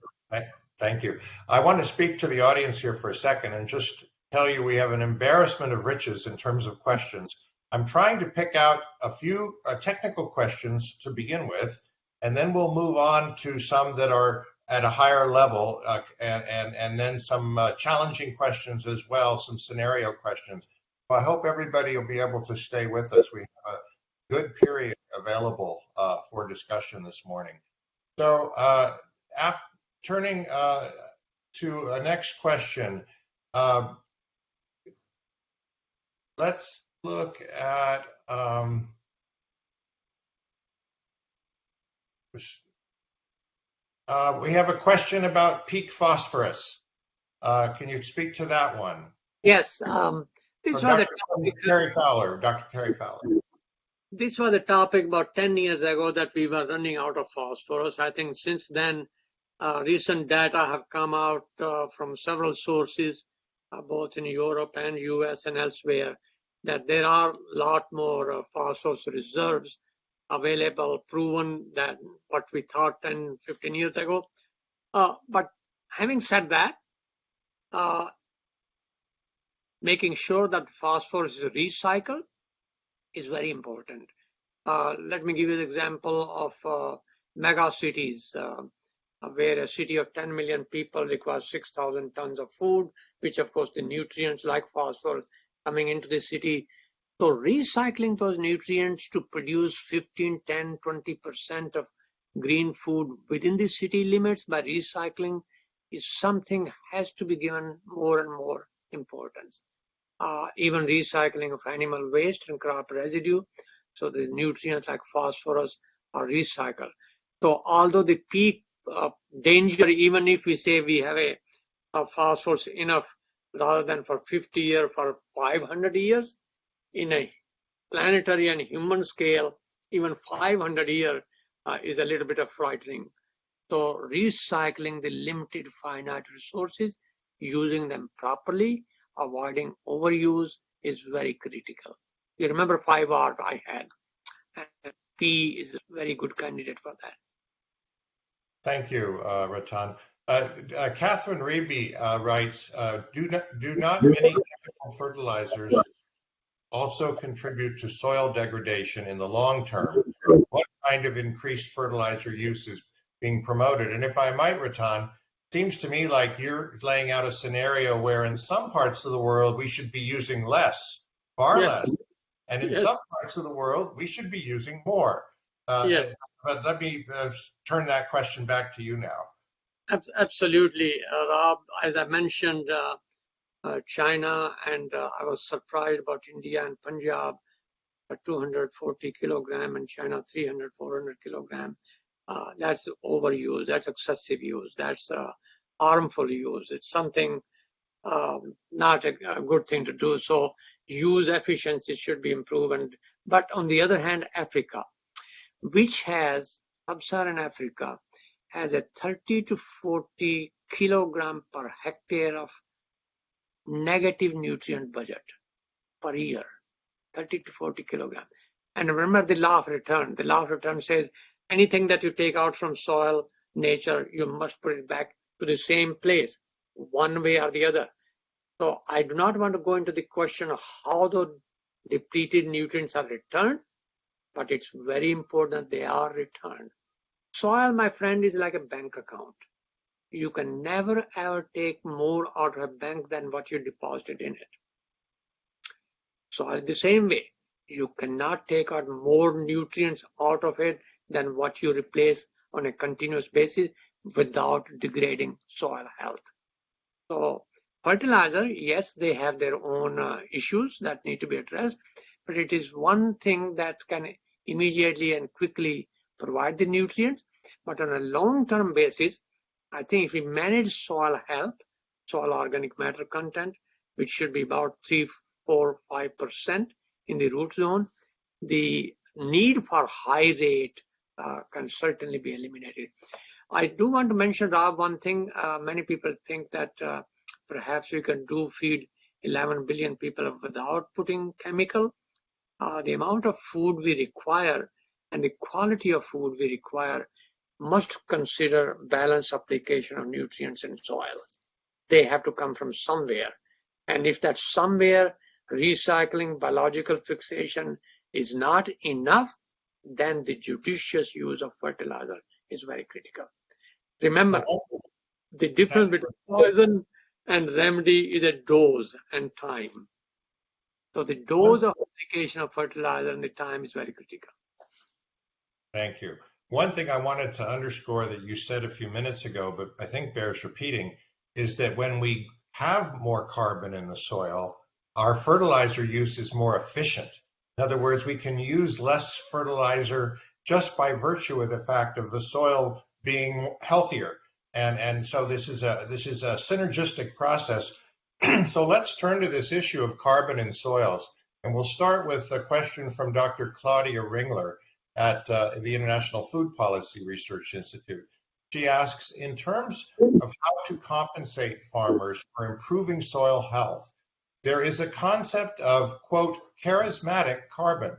Thank you. I want to speak to the audience here for a second and just tell you we have an embarrassment of riches in terms of questions. I'm trying to pick out a few uh, technical questions to begin with, and then we'll move on to some that are at a higher level, uh, and, and, and then some uh, challenging questions as well, some scenario questions. So I hope everybody will be able to stay with us. We have a good period available uh, for discussion this morning. So uh, after, turning uh, to a next question, um, let's look at um, uh, we have a question about peak phosphorus. Uh, can you speak to that one? Yes. Um, this was Dr. Terry Fowler, Dr. Terry Fowler. This was a topic about 10 years ago that we were running out of phosphorus. I think since then, recent data have come out uh, from several sources, uh, both in Europe and US and elsewhere, that there are a lot more uh, phosphorus reserves available, proven than what we thought 10, 15 years ago. Uh, but having said that, uh, making sure that phosphorus is recycled is very important. let me give you an example of mega cities where a city of 10 million people requires 6,000 tons of food, which of course the nutrients like phosphorus coming into the city. So recycling those nutrients to produce 15, 10, 20% of green food within the city limits by recycling is something has to be given more and more importance. Uh, even recycling of animal waste and crop residue, so the nutrients like phosphorus are recycled. So although the peak uh, danger even if we say we have a, a phosphorus enough rather than for 50 years for 500 years? In a planetary and human scale even 500 year uh, is a little bit of frightening. So recycling the limited finite resources using them properly avoiding overuse is very critical. You remember 5r i had? P is a very good candidate for that Thank you, uh, Rattan. Uh, uh, Catherine Reeby uh, writes, uh, do, not, do not many chemical fertilizers also contribute to soil degradation in the long term? What kind of increased fertilizer use is being promoted? And if I might, Rattan, seems to me like you're laying out a scenario where in some parts of the world we should be using less, far Yes. less. And in Yes. some parts of the world we should be using more. Uh, Yes. But let me uh, turn that question back to you now. Ab- Absolutely, uh, Rob. As I mentioned, uh, uh, China, and uh, I was surprised about India and Punjab, uh, 240 kilogram, and China 300, 400 kilogram. Uh, that's overuse. That's excessive use. That's uh, harmful use. It's something um, not a, a good thing to do. So use efficiency should be improved. But on the other hand, Africa, which has sub-Saharan Africa, has a 30 to 40 kilogram per hectare of negative nutrient budget per year 30 to 40 kilogram. And remember the law of return. The law of return says anything that you take out from soil nature you must put it back to the same place one way or the other. So i do not want to go into the question of how the depleted nutrients are returned but it's very important they are returned soil my friend is like a bank account you can never ever take more out of a bank than what you deposited in it. So the same way, you cannot take out more nutrients out of it than what you replace on a continuous basis without degrading soil health. So fertilizer, yes, they have their own uh, issues that need to be addressed, but it is one thing that can immediately and quickly provide the nutrients. But on a long-term basis, I think if we manage soil health, soil organic matter content, which should be about three, four, five percent in the root zone, the need for high rate uh, can certainly be eliminated. I do want to mention, Rob, one thing. Uh, many people think that uh, perhaps we can do feed 11 billion people without putting chemical. Uh, the amount of food we require and the quality of food we require must consider balanced application of nutrients in soil. They have to come from somewhere. And if that somewhere recycling biological fixation is not enough, then the judicious use of fertilizer is very critical. Remember, the difference between poison and remedy is a dose and time. So the dose of application of fertilizer and the time is very critical. Thank you. One thing I wanted to underscore that you said a few minutes ago, but I think bears repeating, is that when we have more carbon in the soil, our fertilizer use is more efficient. In other words, we can use less fertilizer just by virtue of the fact of the soil being healthier. And, and so this is a this is a synergistic process. so let's turn to this issue of carbon in soils. And we'll start with a question from Dr. Claudia Ringler at uh, the International Food Policy Research Institute. She asks, in terms of how to compensate farmers for improving soil health, there is a concept of, quote, charismatic carbon.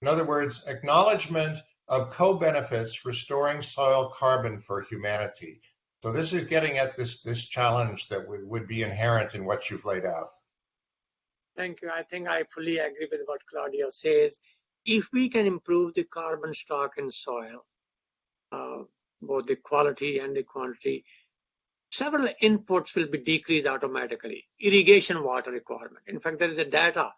In other words, acknowledgement of co-benefits restoring soil carbon for humanity. So this is getting at this, this challenge that would, be inherent in what you've laid out. Thank you. I think I fully agree with what Claudia says. If we can improve the carbon stock in soil, uh, both the quality and the quantity, several inputs will be decreased automatically. Irrigation water requirement. In fact, there is a data.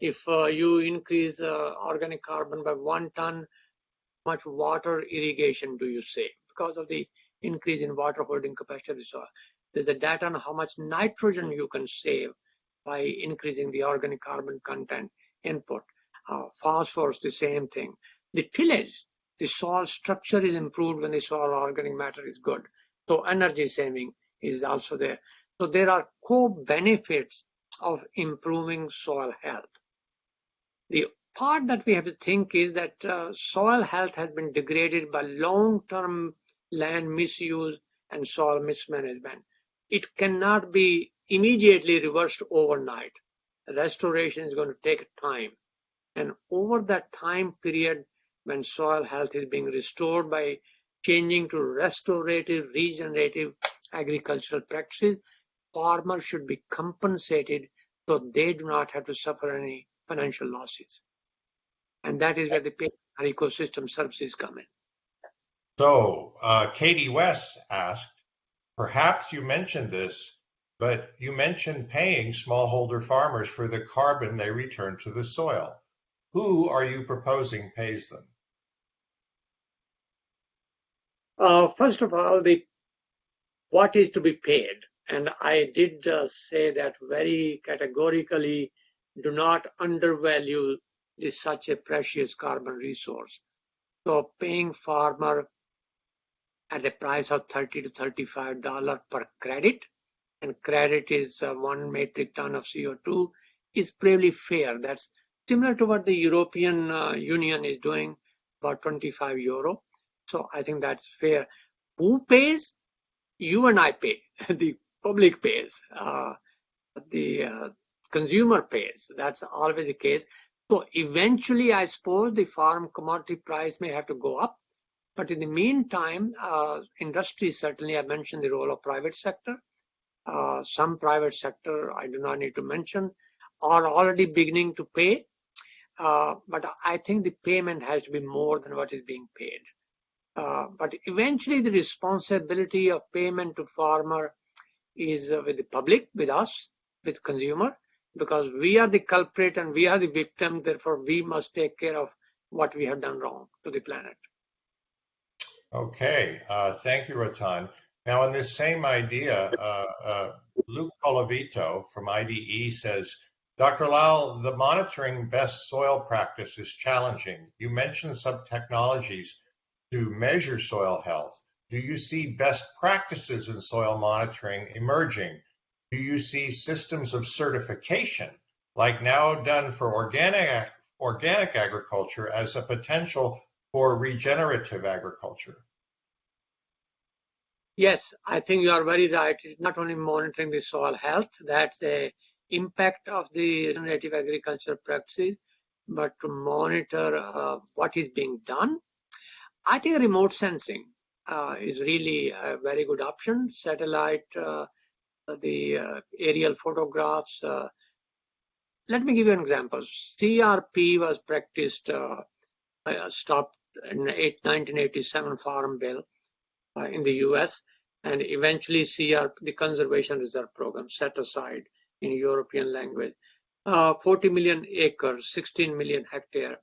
If uh, you increase uh, organic carbon by one ton, much water irrigation do you save? Because of the increase in water holding capacity of the soil. There's a data on how much nitrogen you can save by increasing the organic carbon content input. Uh, phosphorus, the same thing. The tillage, the soil structure is improved when the soil organic matter is good. So energy saving is also there. So there are co-benefits of improving soil health. The part that we have to think is that uh, soil health has been degraded by long-term land misuse and soil mismanagement. It cannot be immediately reversed overnight. Restoration is going to take time. And over that time period, when soil health is being restored by changing to restorative, regenerative agricultural practices, farmers should be compensated so they do not have to suffer any financial losses. And that is where the ecosystem services come in. So, uh, Katie West asked, perhaps you mentioned this, but you mentioned paying smallholder farmers for the carbon they return to the soil. Who are you proposing pays them? Uh, first of all, the what is to be paid, and I did uh, say that very categorically. Do not undervalue this such a precious carbon resource. So paying farmer at the price of 30 to 35 dollar per credit, and credit is uh, one metric ton of CO2, is pretty fair. That's similar to what the European uh, Union is doing, about 25 euro. So I think that's fair. Who pays? You and I pay. the public pays. Uh, the uh, consumer pays. That's always the case. So eventually, I suppose the farm commodity price may have to go up. But in the meantime, uh, industry certainly, I mentioned the role of private sector. Uh, some private sector, I do not need to mention, are already beginning to pay. Uh, but I think the payment has to be more than what is being paid. Uh, but eventually the responsibility of payment to farmer is uh, with the public, with us, with consumer, because we are the culprit and we are the victim. Therefore, we must take care of what we have done wrong to the planet. Okay, uh, thank you, Rattan. Now, on this same idea, uh, uh, Luke Colavito from IDE says, Dr. Lal, the monitoring best soil practice is challenging. You mentioned some technologies to measure soil health. Do you see best practices in soil monitoring emerging? Do you see systems of certification, like now done for organic, organic agriculture, as a potential for regenerative agriculture? Yes, I think you are very right. It's not only monitoring the soil health, that's the impact of the regenerative agriculture practices, but to monitor uh, what is being done. I think remote sensing uh, is really a very good option. Satellite, uh, the uh, aerial photographs. Uh, let me give you an example. CRP was practiced, uh, stopped 1987 Farm Bill in the US, and eventually CRP, the Conservation Reserve Program, set aside in European language. Uh, 40 million acres, 16 million hectare.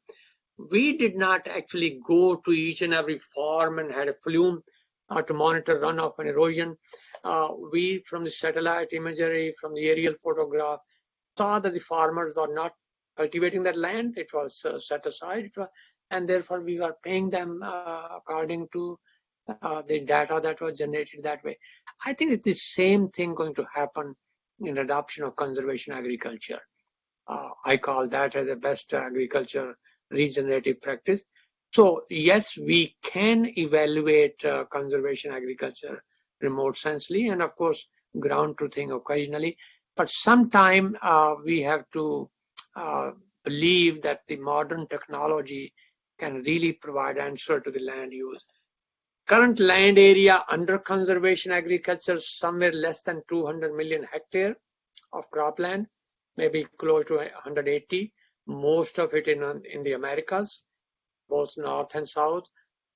We did not actually go to each and every farm and had a flume uh, to monitor runoff and erosion. Uh, we, from the satellite imagery, from the aerial photograph, saw that the farmers were not cultivating that land. It was uh, set aside, It was, and therefore we were paying them uh, according to uh, the data that was generated that way. I think it's the same thing going to happen in adoption of conservation agriculture. Uh, I call that as the best agriculture regenerative practice. So yes, we can evaluate uh, conservation agriculture remote sensely and of course ground truthing occasionally. But sometime uh, we have to uh, believe that the modern technology can really provide answer to the land use. Current land area under conservation agriculture somewhere less than 200 million hectare of cropland, maybe close to 180. Most of it in in the Americas, both north and south.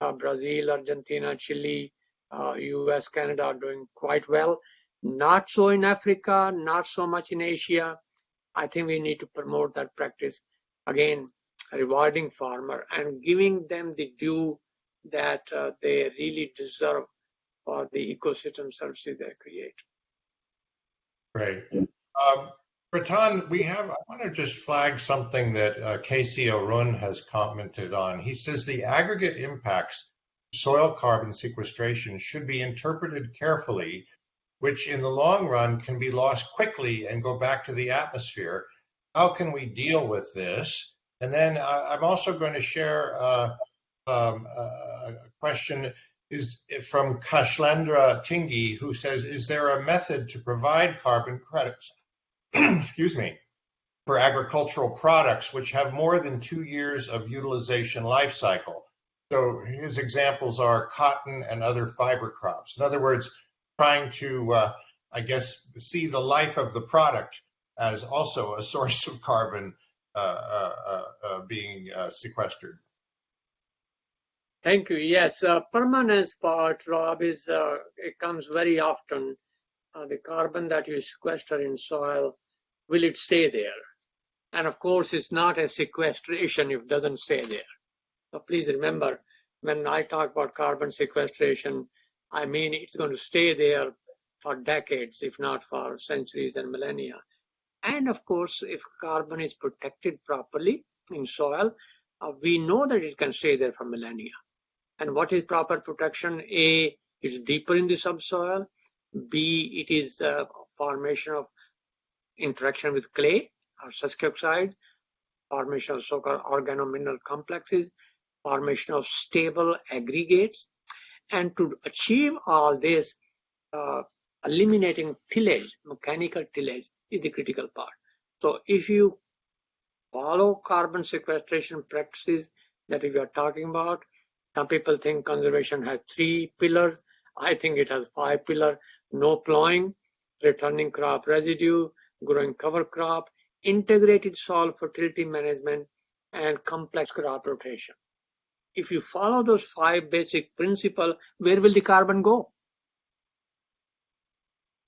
Uh, Brazil, Argentina, Chile, uh, U.S., Canada are doing quite well. Not so in Africa, not so much in Asia. I think we need to promote that practice again, rewarding farmer and giving them the due that uh, they really deserve for the ecosystem services they create. Great. Um, Rattan, we have, I want to just flag something that uh, Casey Arun has commented on. He says the aggregate impacts soil carbon sequestration should be interpreted carefully, which in the long run can be lost quickly and go back to the atmosphere. How can we deal with this? And then uh, I'm also going to share uh, um, a question is from Kashlendra Tingi, who says, is there a method to provide carbon credits, excuse me, for agricultural products which have more than two years of utilization life cycle? So his examples are cotton and other fiber crops. In other words, trying to, uh, I guess, see the life of the product as also a source of carbon being uh, sequestered? Thank you. Yes, uh, permanence part, Rob, is uh, it comes very often. Uh, the carbon that you sequester in soil, will it stay there? And of course, it's not a sequestration if it doesn't stay there. So please remember, when I talk about carbon sequestration, I mean it's going to stay there for decades, if not for centuries and millennia. And of course, if carbon is protected properly in soil, uh, we know that it can stay there for millennia. And what is proper protection? A, it's deeper in the subsoil. B, it is formation of interaction with clay or oxide, formation of so-called organomineral complexes, formation of stable aggregates. And to achieve all this, uh, eliminating tillage, mechanical tillage is the critical part. So if you follow carbon sequestration practices that we are talking about, some people think conservation has three pillars. I think it has five pillars. No plowing, returning crop residue, growing cover crop, integrated soil fertility management, and complex crop rotation. If you follow those five basic principles, where will the carbon go?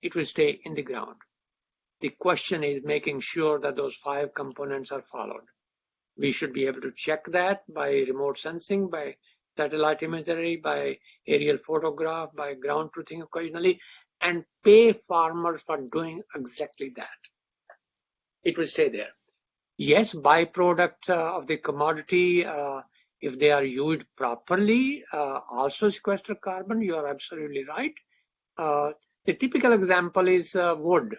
It will stay in the ground. The question is making sure that those five components are followed. We should be able to check that by remote sensing, by satellite imagery, by aerial photograph, by ground truthing occasionally, and pay farmers for doing exactly that. It will stay there. Yes, byproduct uh, of the commodity, uh, if they are used properly, uh, also sequester carbon. You are absolutely right. Uh, the typical example is uh, wood,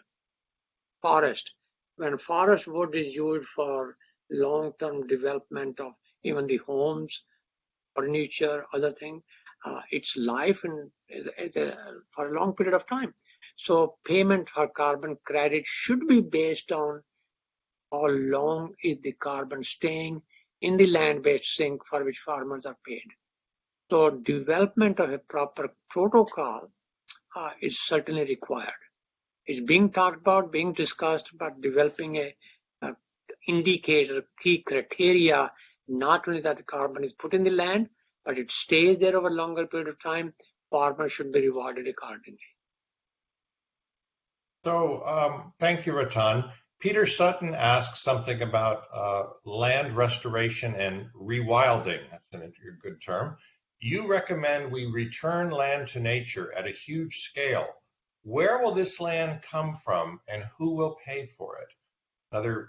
forest. When forest wood is used for long-term development of even the homes, furniture, other thing, uh, its life and is, is a, for a long period of time. So payment for carbon credit should be based on how long is the carbon staying in the land-based sink for which farmers are paid. So development of a proper protocol uh, is certainly required. It's being talked about, being discussed, but developing a, a indicator, key criteria not only that the carbon is put in the land, but it stays there over a longer period of time, farmers should be rewarded accordingly. So um, thank you, Rattan. Peter Sutton asks something about uh, land restoration and rewilding. That's a good term. You recommend we return land to nature at a huge scale. Where will this land come from and who will pay for it? Another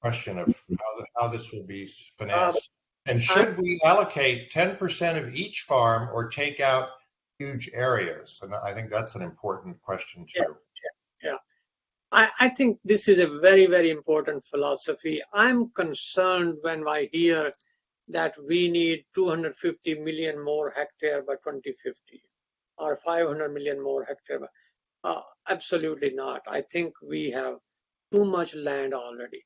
question of how, the, how this will be financed. Uh, and should we allocate 10% of each farm or take out huge areas? And I think that's an important question too. Yeah, yeah. I, I think this is a very, very important philosophy. I'm concerned when I hear that we need 250 million more hectare by 2050 or 500 million more hectare. Uh, absolutely not. I think we have too much land already.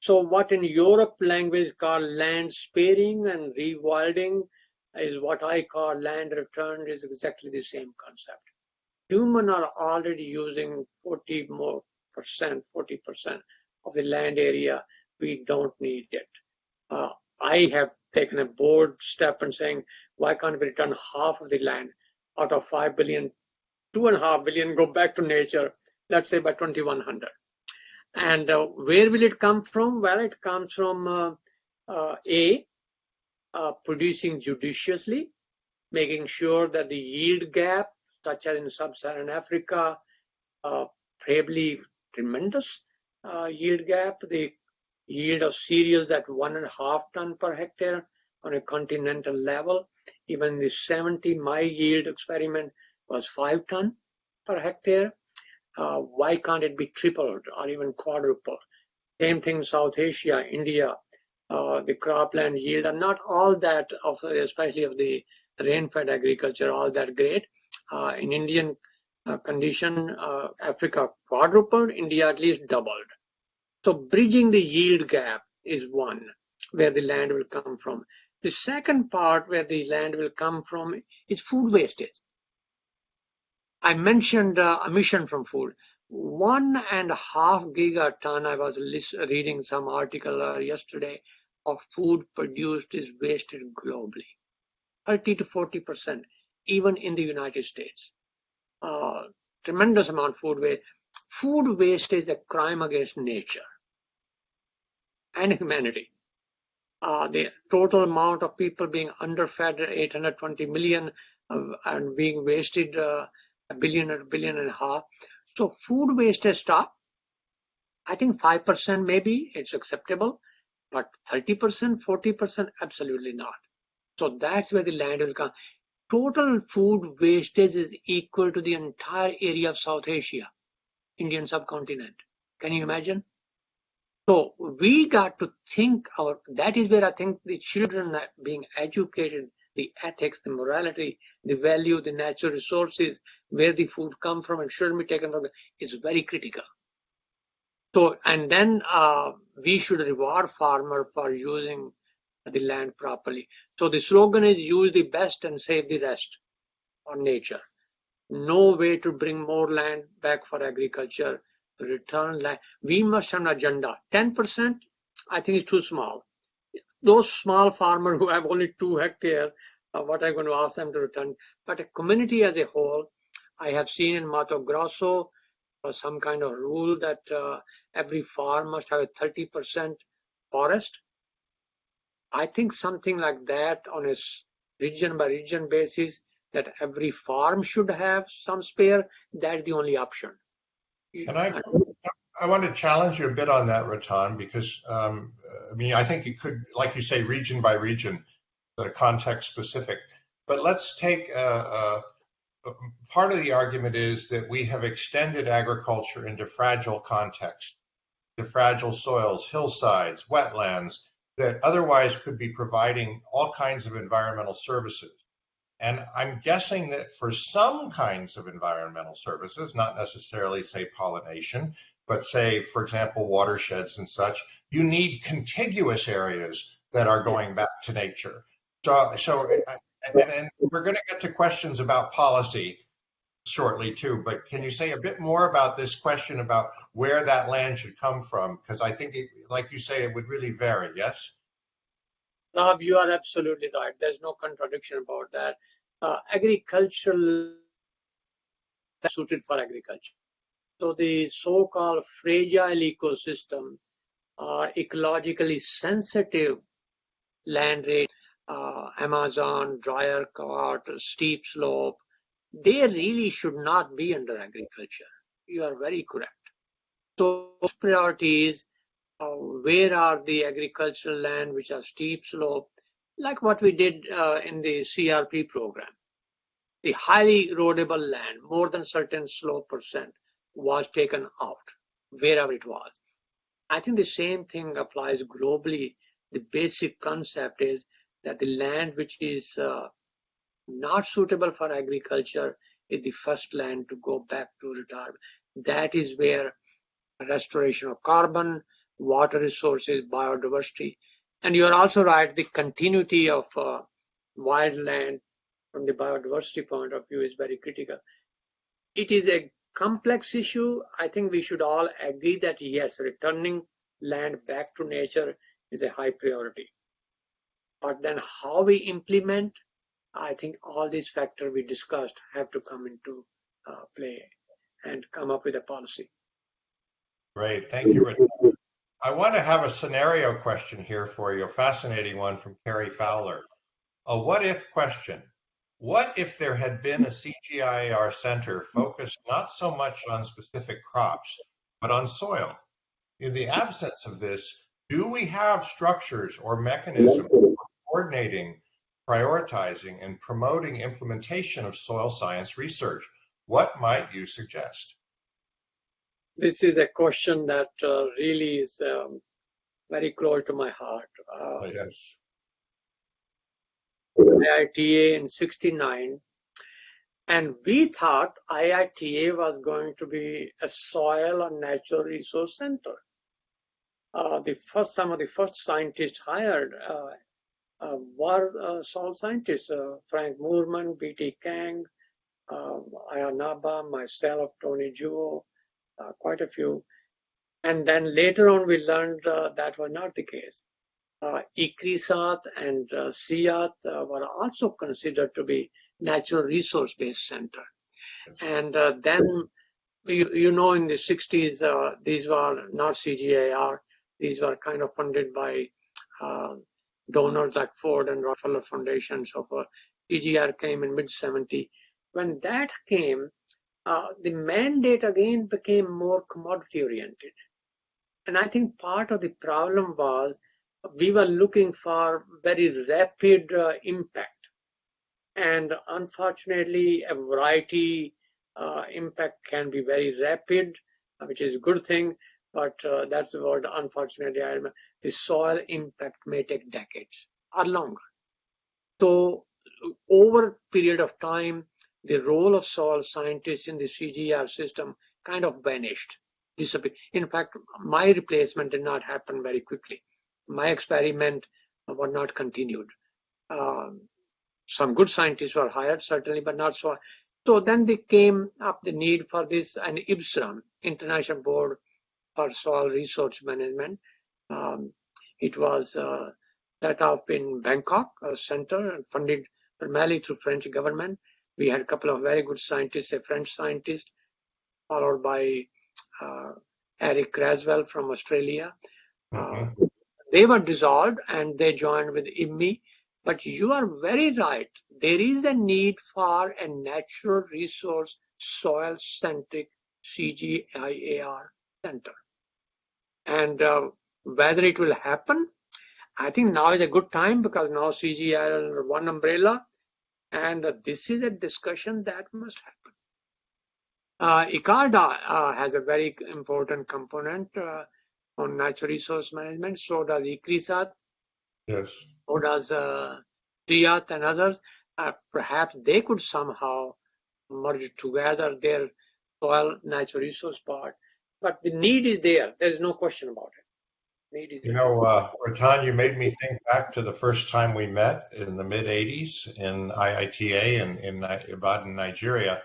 So what in Europe language called land sparing and rewilding is what I call land return is exactly the same concept. Human are already using 40 more percent, 40 percent of the land area. We don't need it. Uh, I have taken a bold step and saying, why can't we return half of the land out of 5 billion, two and a half billion go back to nature, let's say by 2100. And uh, where will it come from? Well, it comes from uh, uh, A, uh, producing judiciously, making sure that the yield gap, such as in sub-Saharan Africa, uh, probably tremendous uh, yield gap, the yield of cereals at one and a half ton per hectare on a continental level. Even the 70, my yield experiment was five ton per hectare uh, why can't it be tripled or even quadrupled? Same thing South Asia, India, uh, the cropland yield are not all that of, especially of the rain-fed agriculture, all that great. Uh, in Indian uh, condition, uh, Africa quadrupled, India at least doubled. So bridging the yield gap is one where the land will come from. The second part where the land will come from is food wastage I mentioned uh, emission from food. One and a half gigaton, I was reading some article uh, yesterday, of food produced is wasted globally. 30 to 40%, even in the United States. Uh, tremendous amount of food waste. Food waste is a crime against nature and humanity. Uh, the total amount of people being underfed, 820 million, uh, and being wasted uh, a billion or a billion and a half. So food waste has stopped. I think 5% maybe it's acceptable, but 30%, 40%, absolutely not. So that's where the land will come. Total food wastage is equal to the entire area of South Asia, Indian subcontinent. Can you imagine? So we got to think our, that is where I think the children are being educated, the ethics, the morality, the value, the natural resources, where the food come from and shouldn't be taken from is very critical. So, and then uh, we should reward farmer for using the land properly. So the slogan is use the best and save the rest for nature. No way to bring more land back for agriculture, return land. We must have an agenda. 10%, I think is too small. Those small farmers who have only two hectares, uh, what I'm going to ask them to return. But a community as a whole, I have seen in Mato Grosso uh, some kind of rule that uh, every farm must have a 30% forest I think something like that on a region by region basis, that every farm should have some spare, that's the only option. And I, I want to challenge you a bit on that, Rattan, because um, I mean, I think it could, like you say, region by region, the context specific. But let's take a, a, part of the argument is that we have extended agriculture into fragile contexts, to fragile soils, hillsides, wetlands, that otherwise could be providing all kinds of environmental services. And I'm guessing that for some kinds of environmental services, not necessarily say pollination, but say, for example, watersheds and such, you need contiguous areas that are going back to nature. So, so and, and we're going to get to questions about policy shortly too, but can you say a bit more about this question about where that land should come from? Because I think, it, like you say, it would really vary, yes? Now, you are absolutely right. There's no contradiction about that. Uh, agricultural suited for agriculture. So the so-called fragile ecosystem are ecologically sensitive land rate, uh, Amazon, dry cart, steep slope, they really should not be under agriculture. You are very correct. So priorities, uh, where are the agricultural land which are steep slope, like what we did uh, in the CRP program. The highly erodible land, more than certain slope percent, was taken out wherever it was. I think the same thing applies globally. The basic concept is that the land which is uh, not suitable for agriculture is the first land to go back to retirement. That is where restoration of carbon, water resources, biodiversity, and you are also right, the continuity of uh, wildland from the biodiversity point of view is very critical. It is a complex issue. I think we should all agree that yes, returning land back to nature is a high priority. But then how we implement I think all these factors we discussed have to come into uh, play and come up with a policy. Great, thank you, Rich. I want to have a scenario question here for you, a fascinating one from Cary Fowler. A what if question. What if there had been a CGIAR center focused not so much on specific crops, but on soil? In the absence of this, do we have structures or mechanisms for coordinating prioritizing and promoting implementation of soil science research. What might you suggest? This is a question that uh, really is um, very close to my heart. Uh, oh, yes. IITA in 69 and we thought IITA was going to be a soil and natural resource center. Uh, the first, some of the first scientists hired uh, uh, were uh, soil scientists, uh, Frank Moorman, B.T. Kang, um, Ayanaba, myself, Tony Juo, uh, quite a few. And then later on, we learned uh, that was not the case. Uh, ICRISAT and uh, CIAT uh, were also considered to be natural resource-based center. And uh, then, you, you know, in the 60s, uh, these were not CGIAR. These were kind of funded by uh, donors like Ford and Rockefeller Foundation. So for CGR came in mid 70. When that came, uh, the mandate again became more commodity oriented. And I think part of the problem was we were looking for very rapid uh, impact. And unfortunately, a variety uh, impact can be very rapid, which is a good thing. But uh, that's word, unfortunately, I remember. the soil impact may take decades or longer. So over a period of time, the role of soil scientists in the CGR system kind of vanished, disappeared. In fact, my replacement did not happen very quickly. My experiment was not continued. Um, some good scientists were hired, certainly, but not so. So then they came up the need for this, an IBSRAM, International Board for Soil Resource Management. Um, it was uh, set up in Bangkok, a center funded primarily through French government. We had a couple of very good scientists, a French scientist, followed by uh, Eric Craswell from Australia. Mm-hmm. Uh, they were dissolved and they joined with IWMI. But you are very right. There is a need for a natural resource soil centric CGIAR center. And uh, whether it will happen, I think now is a good time because now CGIAR is under one umbrella. And this is a discussion that must happen. Uh, ICARDA uh, has a very important component uh, on natural resource management. So does ICRISAT. Yes. So does uh, CIAT and others. Uh, perhaps they could somehow merge together their soil natural resource part. But the need is there. There's no question about it. You know, uh, Rattan, you made me think back to the first time we met in the mid 80s in IITA in, in Ibadan, Nigeria,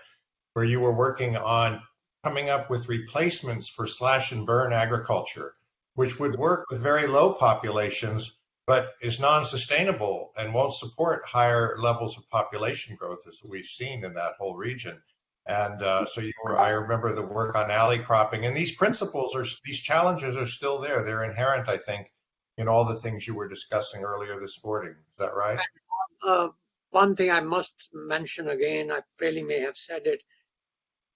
where you were working on coming up with replacements for slash and burn agriculture, which would work with very low populations, but is non sustainable and won't support higher levels of population growth as we've seen in that whole region. And uh, so you were, I remember the work on alley cropping, and these principles are, these challenges are still there. They're inherent, I think, in all the things you were discussing earlier this morning. Is that right? Uh, one thing I must mention again, I probably may have said it.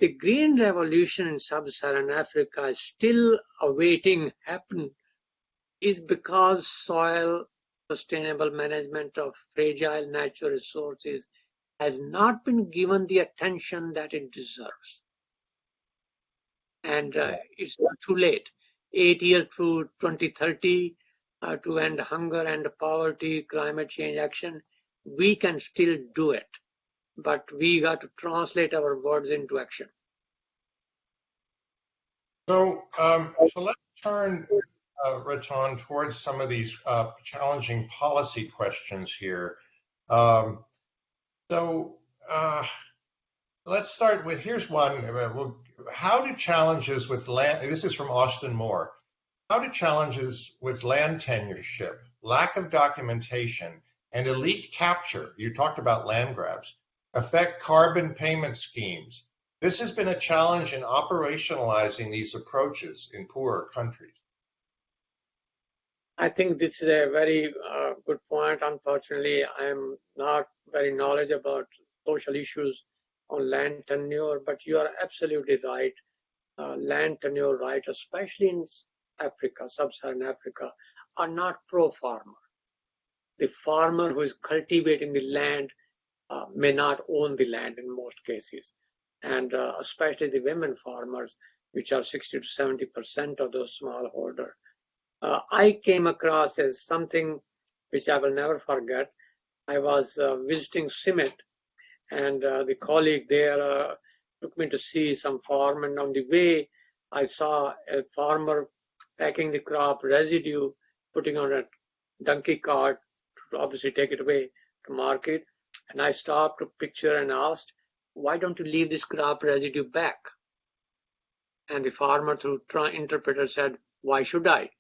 The green revolution in sub-Saharan Africa is still awaiting happen is because soil sustainable management of fragile natural resources has not been given the attention that it deserves. And uh, it's not too late. Eight years through 2030 uh, to end hunger and poverty, climate change action, we can still do it. But we got to translate our words into action. So, um, so let's turn, uh, Rattan, towards some of these uh, challenging policy questions here. Um, so uh, let's start with here's one. How do challenges with land? This is from Austin Moore. How do challenges with land tenureship, lack of documentation, and elite capture? You talked about land grabs affect carbon payment schemes. This has been a challenge in operationalizing these approaches in poorer countries. I think this is a very uh, good point. Unfortunately, I am not very knowledgeable about social issues on land tenure, but you are absolutely right. Uh, land tenure rights, especially in Africa, sub-Saharan Africa, are not pro-farmer. The farmer who is cultivating the land uh, may not own the land in most cases. And uh, especially the women farmers, which are 60 to 70% of those smallholder, uh, I came across as something which I will never forget. I was uh, visiting CIMMYT, and uh, the colleague there uh, took me to see some farm. And on the way, I saw a farmer packing the crop residue, putting on a donkey cart to obviously take it away to market. And I stopped to picture and asked, why don't you leave this crop residue back? And the farmer through interpreter said, why should I?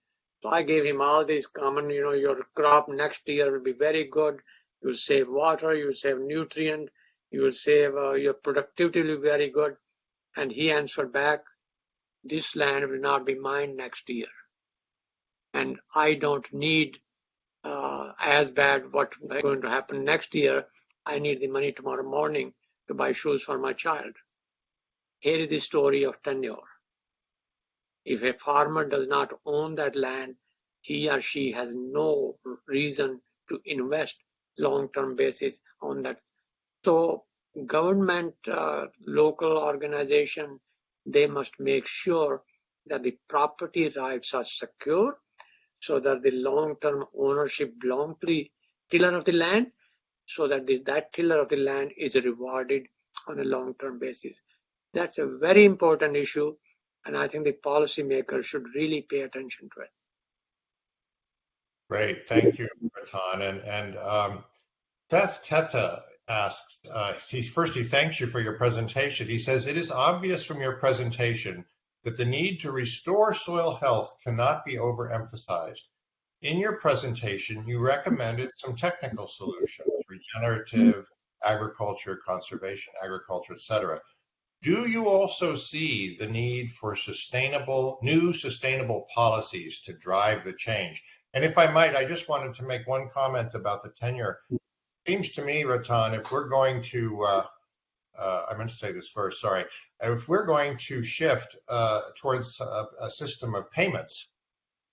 So I gave him all these common, you know, your crop next year will be very good. You will save water, you will save nutrient, you will save, uh, your productivity will be very good. And he answered back, this land will not be mine next year. And I don't need uh, as bad what's going to happen next year. I need the money tomorrow morning to buy shoes for my child. Here is the story of tenure. If a farmer does not own that land, he or she has no reason to invest long-term basis on that. So government, uh, local organization, they must make sure that the property rights are secure so that the long-term ownership belongs to the tiller of the land so that the, that tiller of the land is rewarded on a long-term basis. That's a very important issue, and I think the policymakers should really pay attention to it. Great, thank you, Rattan. And, and um, Seth Teta asks, uh, he, first he thanks you for your presentation. He says, it is obvious from your presentation that the need to restore soil health cannot be overemphasized. In your presentation, you recommended some technical solutions, regenerative agriculture, conservation agriculture, etc. Do you also see the need for sustainable, new sustainable policies to drive the change? And if I might, I just wanted to make one comment about the tenure. It seems to me, Rattan, if we're going to, uh, uh, I meant to say this first, sorry. If we're going to shift uh, towards a, a system of payments,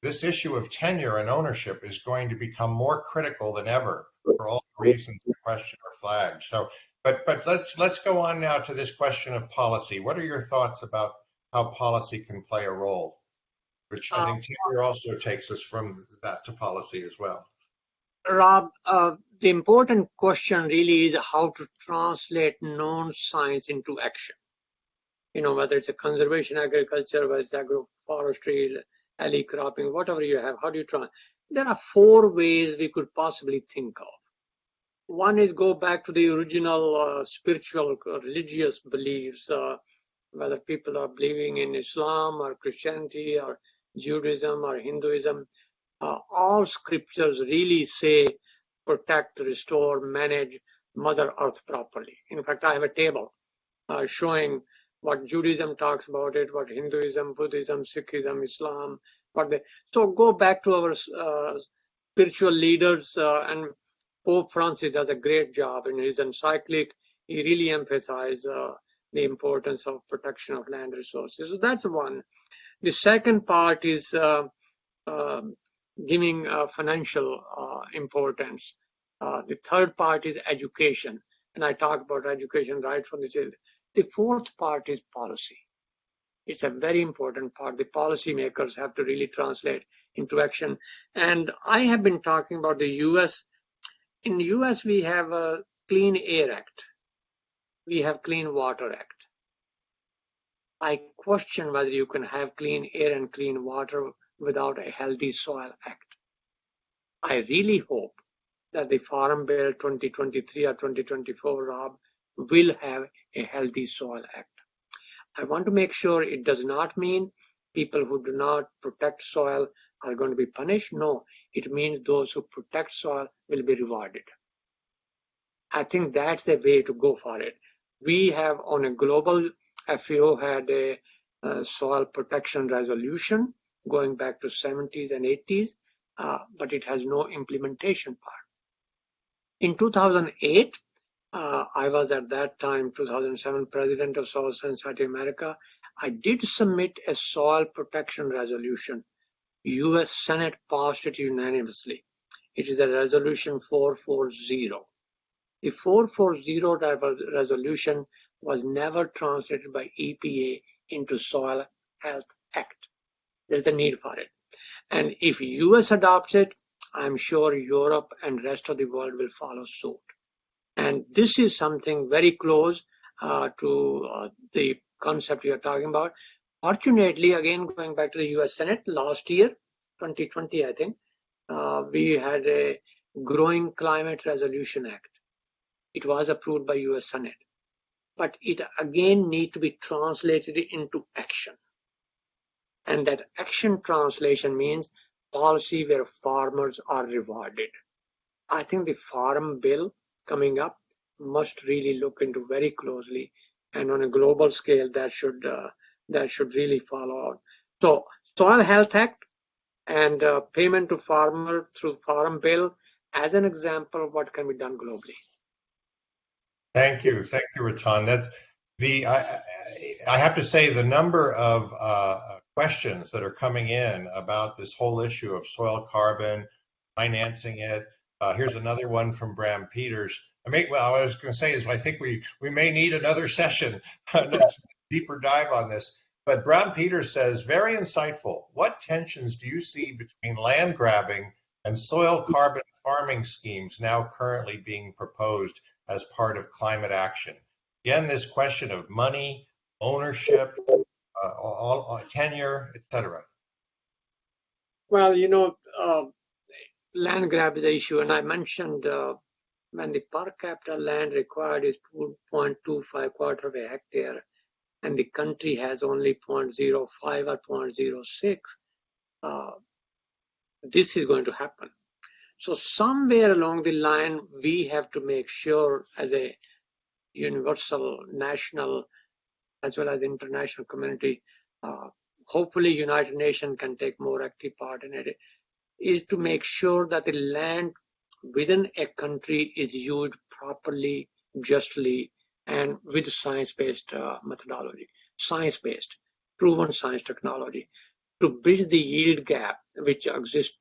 this issue of tenure and ownership is going to become more critical than ever for all the reasons the question are flagged. So, but but let's let's go on now to this question of policy. What are your thoughts about how policy can play a role? Which I think tenure also takes us from that to policy as well. Rob, uh, the important question really is how to translate known science into action. You know, whether it's a conservation agriculture, whether it's agroforestry, alley cropping, whatever you have, how do you try? There are four ways we could possibly think of. One is go back to the original uh, spiritual, uh, religious beliefs, uh, whether people are believing in Islam or Christianity or Judaism or Hinduism. Uh, all scriptures really say protect, restore, manage Mother Earth properly. In fact, I have a table uh, showing what Judaism talks about it, what Hinduism, Buddhism, Sikhism, Islam, what they. So go back to our uh, spiritual leaders, uh, and Pope Francis does a great job in his encyclic. He really emphasizes uh, the importance of protection of land resources. So that's one. The second part is uh, um, giving uh, financial uh, importance. the third part is education, and I talk about education right from the child. the fourth part is policy. It's a very important part. The policymakers have to really translate into action. And I have been talking about the US. In the US, we have a Clean Air Act. We have Clean Water Act. I question whether you can have clean hmm. air and clean water without a healthy soil act. I really hope that the Farm Bill 2023 or 2024, Rob, will have a healthy soil act. I want to make sure it does not mean people who do not protect soil are going to be punished. No, it means those who protect soil will be rewarded. I think that's the way to go for it. We have on a global FAO had a, soil protection resolution going back to 70s and 80s, uh, but it has no implementation part. In 2008, uh, I was at that time, 2007, president of Soil Society America. I did submit a soil protection resolution. U.S. Senate passed it unanimously. It is a resolution 440. The 440 resolution was never translated by EPA into Soil Health Act. There's a need for it. And if US adopts it, I'm sure Europe and rest of the world will follow suit. And this is something very close uh, to uh, the concept you're talking about. Fortunately, again, going back to the US Senate last year, 2020, I think, uh, we had a Growing Climate Resolution Act. It was approved by US Senate. but it again need to be translated into action. And that action translation means policy where farmers are rewarded. I think the farm bill coming up must really look into very closely and on a global scale that should uh, that should really follow out. So Soil Health Act and uh, payment to farmer through Farm Bill as an example of what can be done globally. Thank you, thank you, Rattan. That's the I, I have to say the number of uh, questions that are coming in about this whole issue of soil carbon, financing it. Uh, here's another one from Bram Peters. I may, well, I was going to say is I think we we may need another session, a deeper dive on this. But Bram Peters says, very insightful. What tensions do you see between land grabbing and soil carbon farming schemes now currently being proposed as part of climate action? Again, this question of money, ownership, uh, all, all, tenure, etc. Well, you know, uh, land grab is the issue, and I mentioned uh, when the per capita land required is 2.25 quarter of a hectare, and the country has only 0.05 or 0.06, uh, this is going to happen. So somewhere along the line, we have to make sure as a universal, national, as well as international community, uh, hopefully United Nations can take more active part in it, is to make sure that the land within a country is used properly, justly, and with science-based uh, methodology, science-based, proven science technology, to bridge the yield gap which exists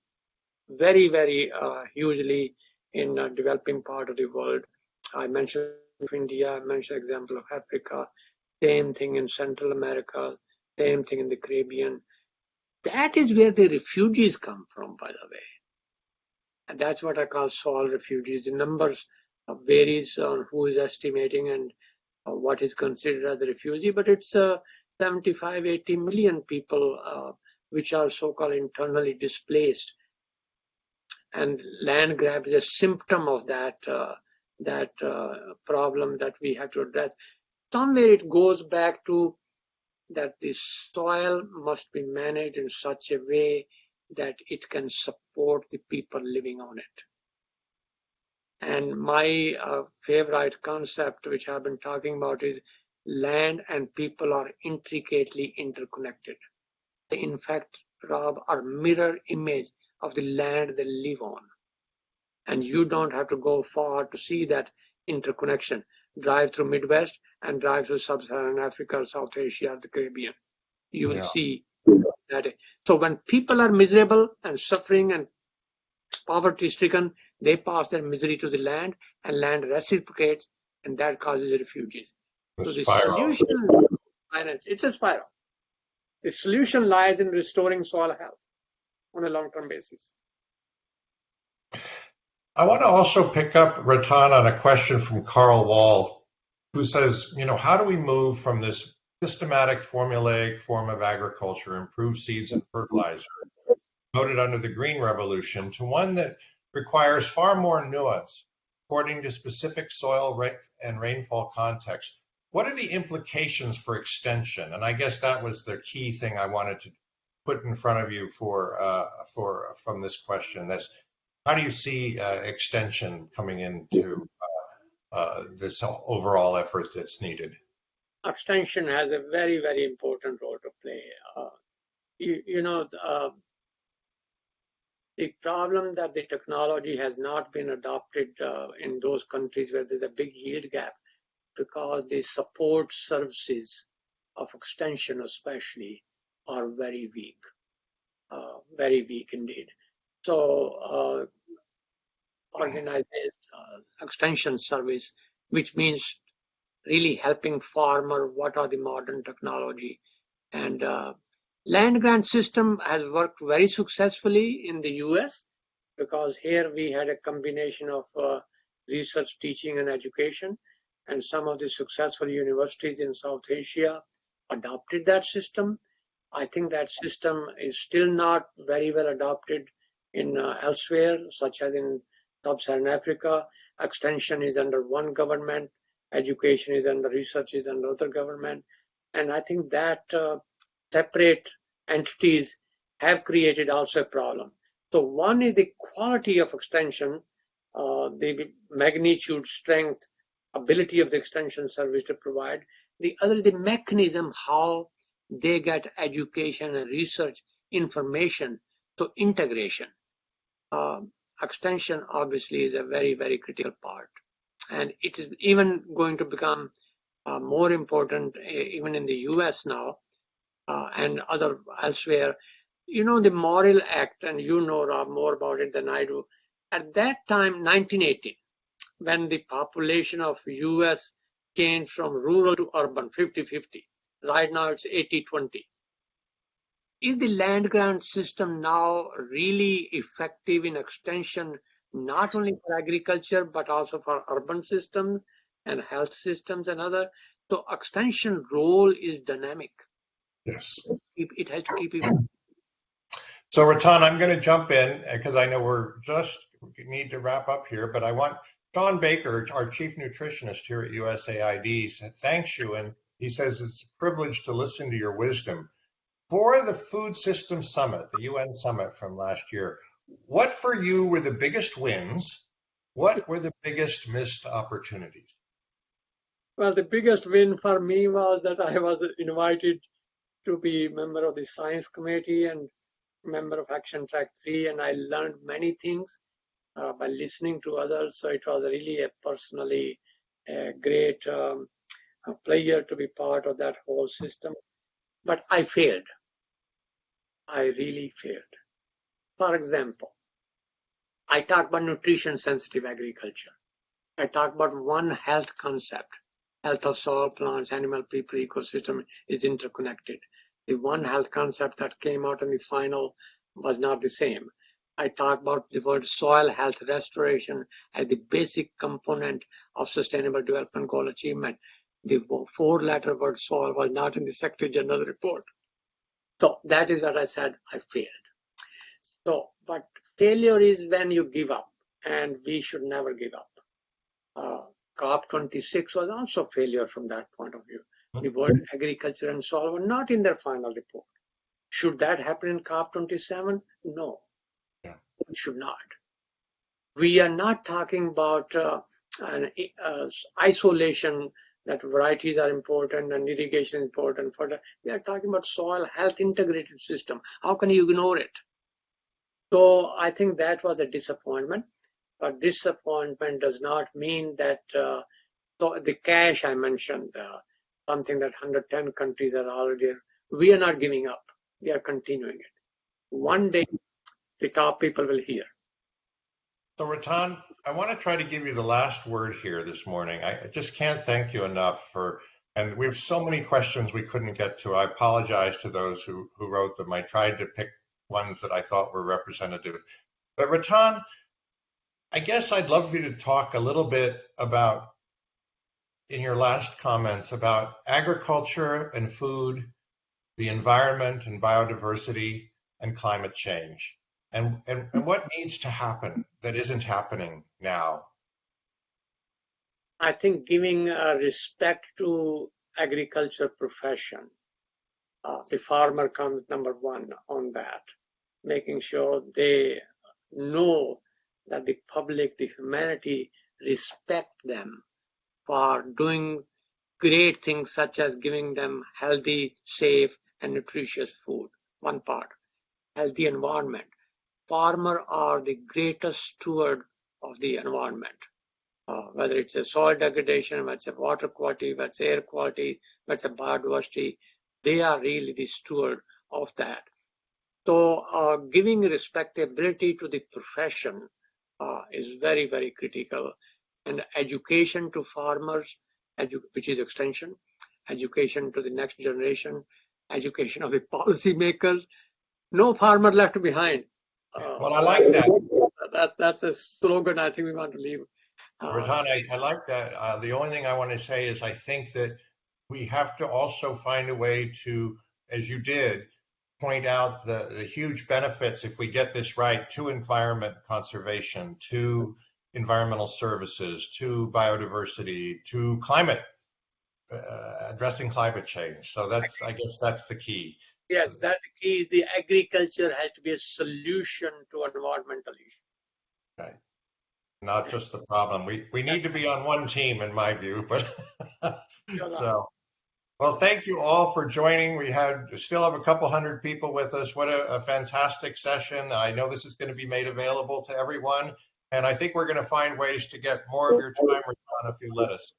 very, very uh, hugely in uh, developing part of the world. I mentioned India, I mentioned example of Africa, same thing in Central America, same thing in the Caribbean. That is where the refugees come from, by the way. And that's what I call soil refugees. The numbers varies on who is estimating and uh, what is considered as a refugee, but it's uh, 75, 80 million people uh, which are so-called internally displaced. And land grab is a symptom of that uh, that uh, problem that we have to address. Somewhere it goes back to that the soil must be managed in such a way that it can support the people living on it. And my uh, favorite concept, which I've been talking about, is land and people are intricately interconnected. They, in fact, Rob, are mirror image of the land they live on. And you don't have to go far to see that interconnection. Drive through Midwest and drive through Sub-Saharan Africa, South Asia, the Caribbean. You will yeah. see that. So when people are miserable and suffering and poverty stricken, they pass their misery to the land and land reciprocates and that causes refugees. The so the spiral. solution, it's a spiral. The solution lies in restoring soil health on a long-term basis. I want to also pick up Rattan on a question from Carl Wall, who says, you know, how do we move from this systematic formulaic form of agriculture, improved seeds and fertilizer, voted under the Green Revolution, to one that requires far more nuance according to specific soil and rainfall context. What are the implications for extension? And I guess that was the key thing I wanted to put in front of you for uh, for from this question. This, how do you see uh, extension coming into uh, uh this overall effort that's needed? Extension has a very very important role to play. Uh, you, you know uh, the problem that the technology has not been adopted uh, in those countries where there's a big yield gap because the support services of extension especially are very weak, uh, very weak indeed. So uh, organized uh, extension service, which means really helping farmer, what are the modern technology and uh, Land grant system has worked very successfully in the US because here we had a combination of uh, research, teaching, and education. And some of the successful universities in South Asia adopted that system. I think that system is still not very well adopted in uh, elsewhere, such as in Sub-Saharan Africa. Extension is under one government, education is under research is under other government. And I think that uh, separate entities have created also a problem. So one is the quality of extension, uh, the magnitude, strength, ability of the extension service to provide. The other, the mechanism how they get education and research information to integration. Uh, extension obviously is a very, very critical part. And it is even going to become uh, more important even in the US now uh, and other elsewhere. You know, the Morrill Act, and you know Rob more about it than I do. At that time, 1980, when the population of US changed from rural to urban 50-50, right now it's 80-20 is the land grant system now really effective in extension, not only for agriculture, but also for urban systems and health systems and other? So extension role is dynamic. Yes. It has to keep evolving. So Rattan, I'm going to jump in uh, because I know we're just need to wrap up here, but I want Shawn Baker, our chief nutritionist here at USAID, thanks you. And he says it's a privilege to listen to your wisdom. For the Food System Summit, the UN summit from last year, what for you were the biggest wins? What were the biggest missed opportunities? Well, the biggest win for me was that I was invited to be member of the science committee and member of Action Track 3, and I learned many things uh, by listening to others. So it was really a personally a great um, a pleasure to be part of that whole system. But I failed. I really failed. For example, I talk about nutrition sensitive agriculture. I talk about one health concept. Health of soil, plants, animal, people, ecosystem is interconnected. The one health concept that came out in the final was not the same. I talk about the word soil health restoration as the basic component of sustainable development goal achievement. The four letter word soil was not in the Secretary General report. So that is what I said, I failed. So, but failure is when you give up, and we should never give up. Uh, COP26 was also failure from that point of view. The World Agriculture and Soil were not in their final report. Should that happen in COP27? No, yeah. it should not. We are not talking about uh, an uh, isolation that varieties are important and irrigation is important for that. We are talking about soil health integrated system. How can you ignore it? So I think that was a disappointment. But disappointment does not mean that uh, so the cash I mentioned, uh, something that 110 countries are already, we are not giving up. We are continuing it. One day, the top people will hear. So Rattan, I want to try to give you the last word here this morning. I just can't thank you enough for, and we have so many questions we couldn't get to. I apologize to those who, who wrote them. I tried to pick ones that I thought were representative. But Rattan, I guess I'd love you to talk a little bit about, in your last comments, about agriculture and food, the environment and biodiversity, and climate change. And, and, and what needs to happen that isn't happening now? I think giving uh, respect to agriculture profession, uh, the farmer comes number one on that, making sure they know that the public, the humanity respect them for doing great things such as giving them healthy, safe, and nutritious food. One part. Healthy environment farmer are the greatest steward of the environment. Uh, whether it's a soil degradation, whether it's a water quality, whether it's air quality, whether it's a biodiversity, they are really the steward of that. So uh, giving respectability to the profession uh, is very, very critical. And education to farmers, which is extension, education to the next generation, education of the policymakers, no farmer left behind. Uh, well, I like that. that. That's a slogan I think we want to leave. Uh, I, I, like that. Uh, the only thing I want to say is I think that we have to also find a way to, as you did, point out the, the huge benefits if we get this right to environment conservation, to environmental services to biodiversity to climate, uh, addressing climate change. So that's, I guess that's the key. Yes, that key is the agriculture has to be a solution to environmental issues. Right. Not just the problem. We, we need to be on one team in my view, but so. Well, thank you all for joining. We had still have a couple hundred people with us. What a, a fantastic session. I know this is going to be made available to everyone. And I think we're going to find ways to get more of your time, Rattan, if you let us.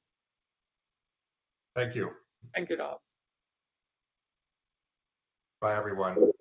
Thank you. Thank you, Rob. Bye, everyone.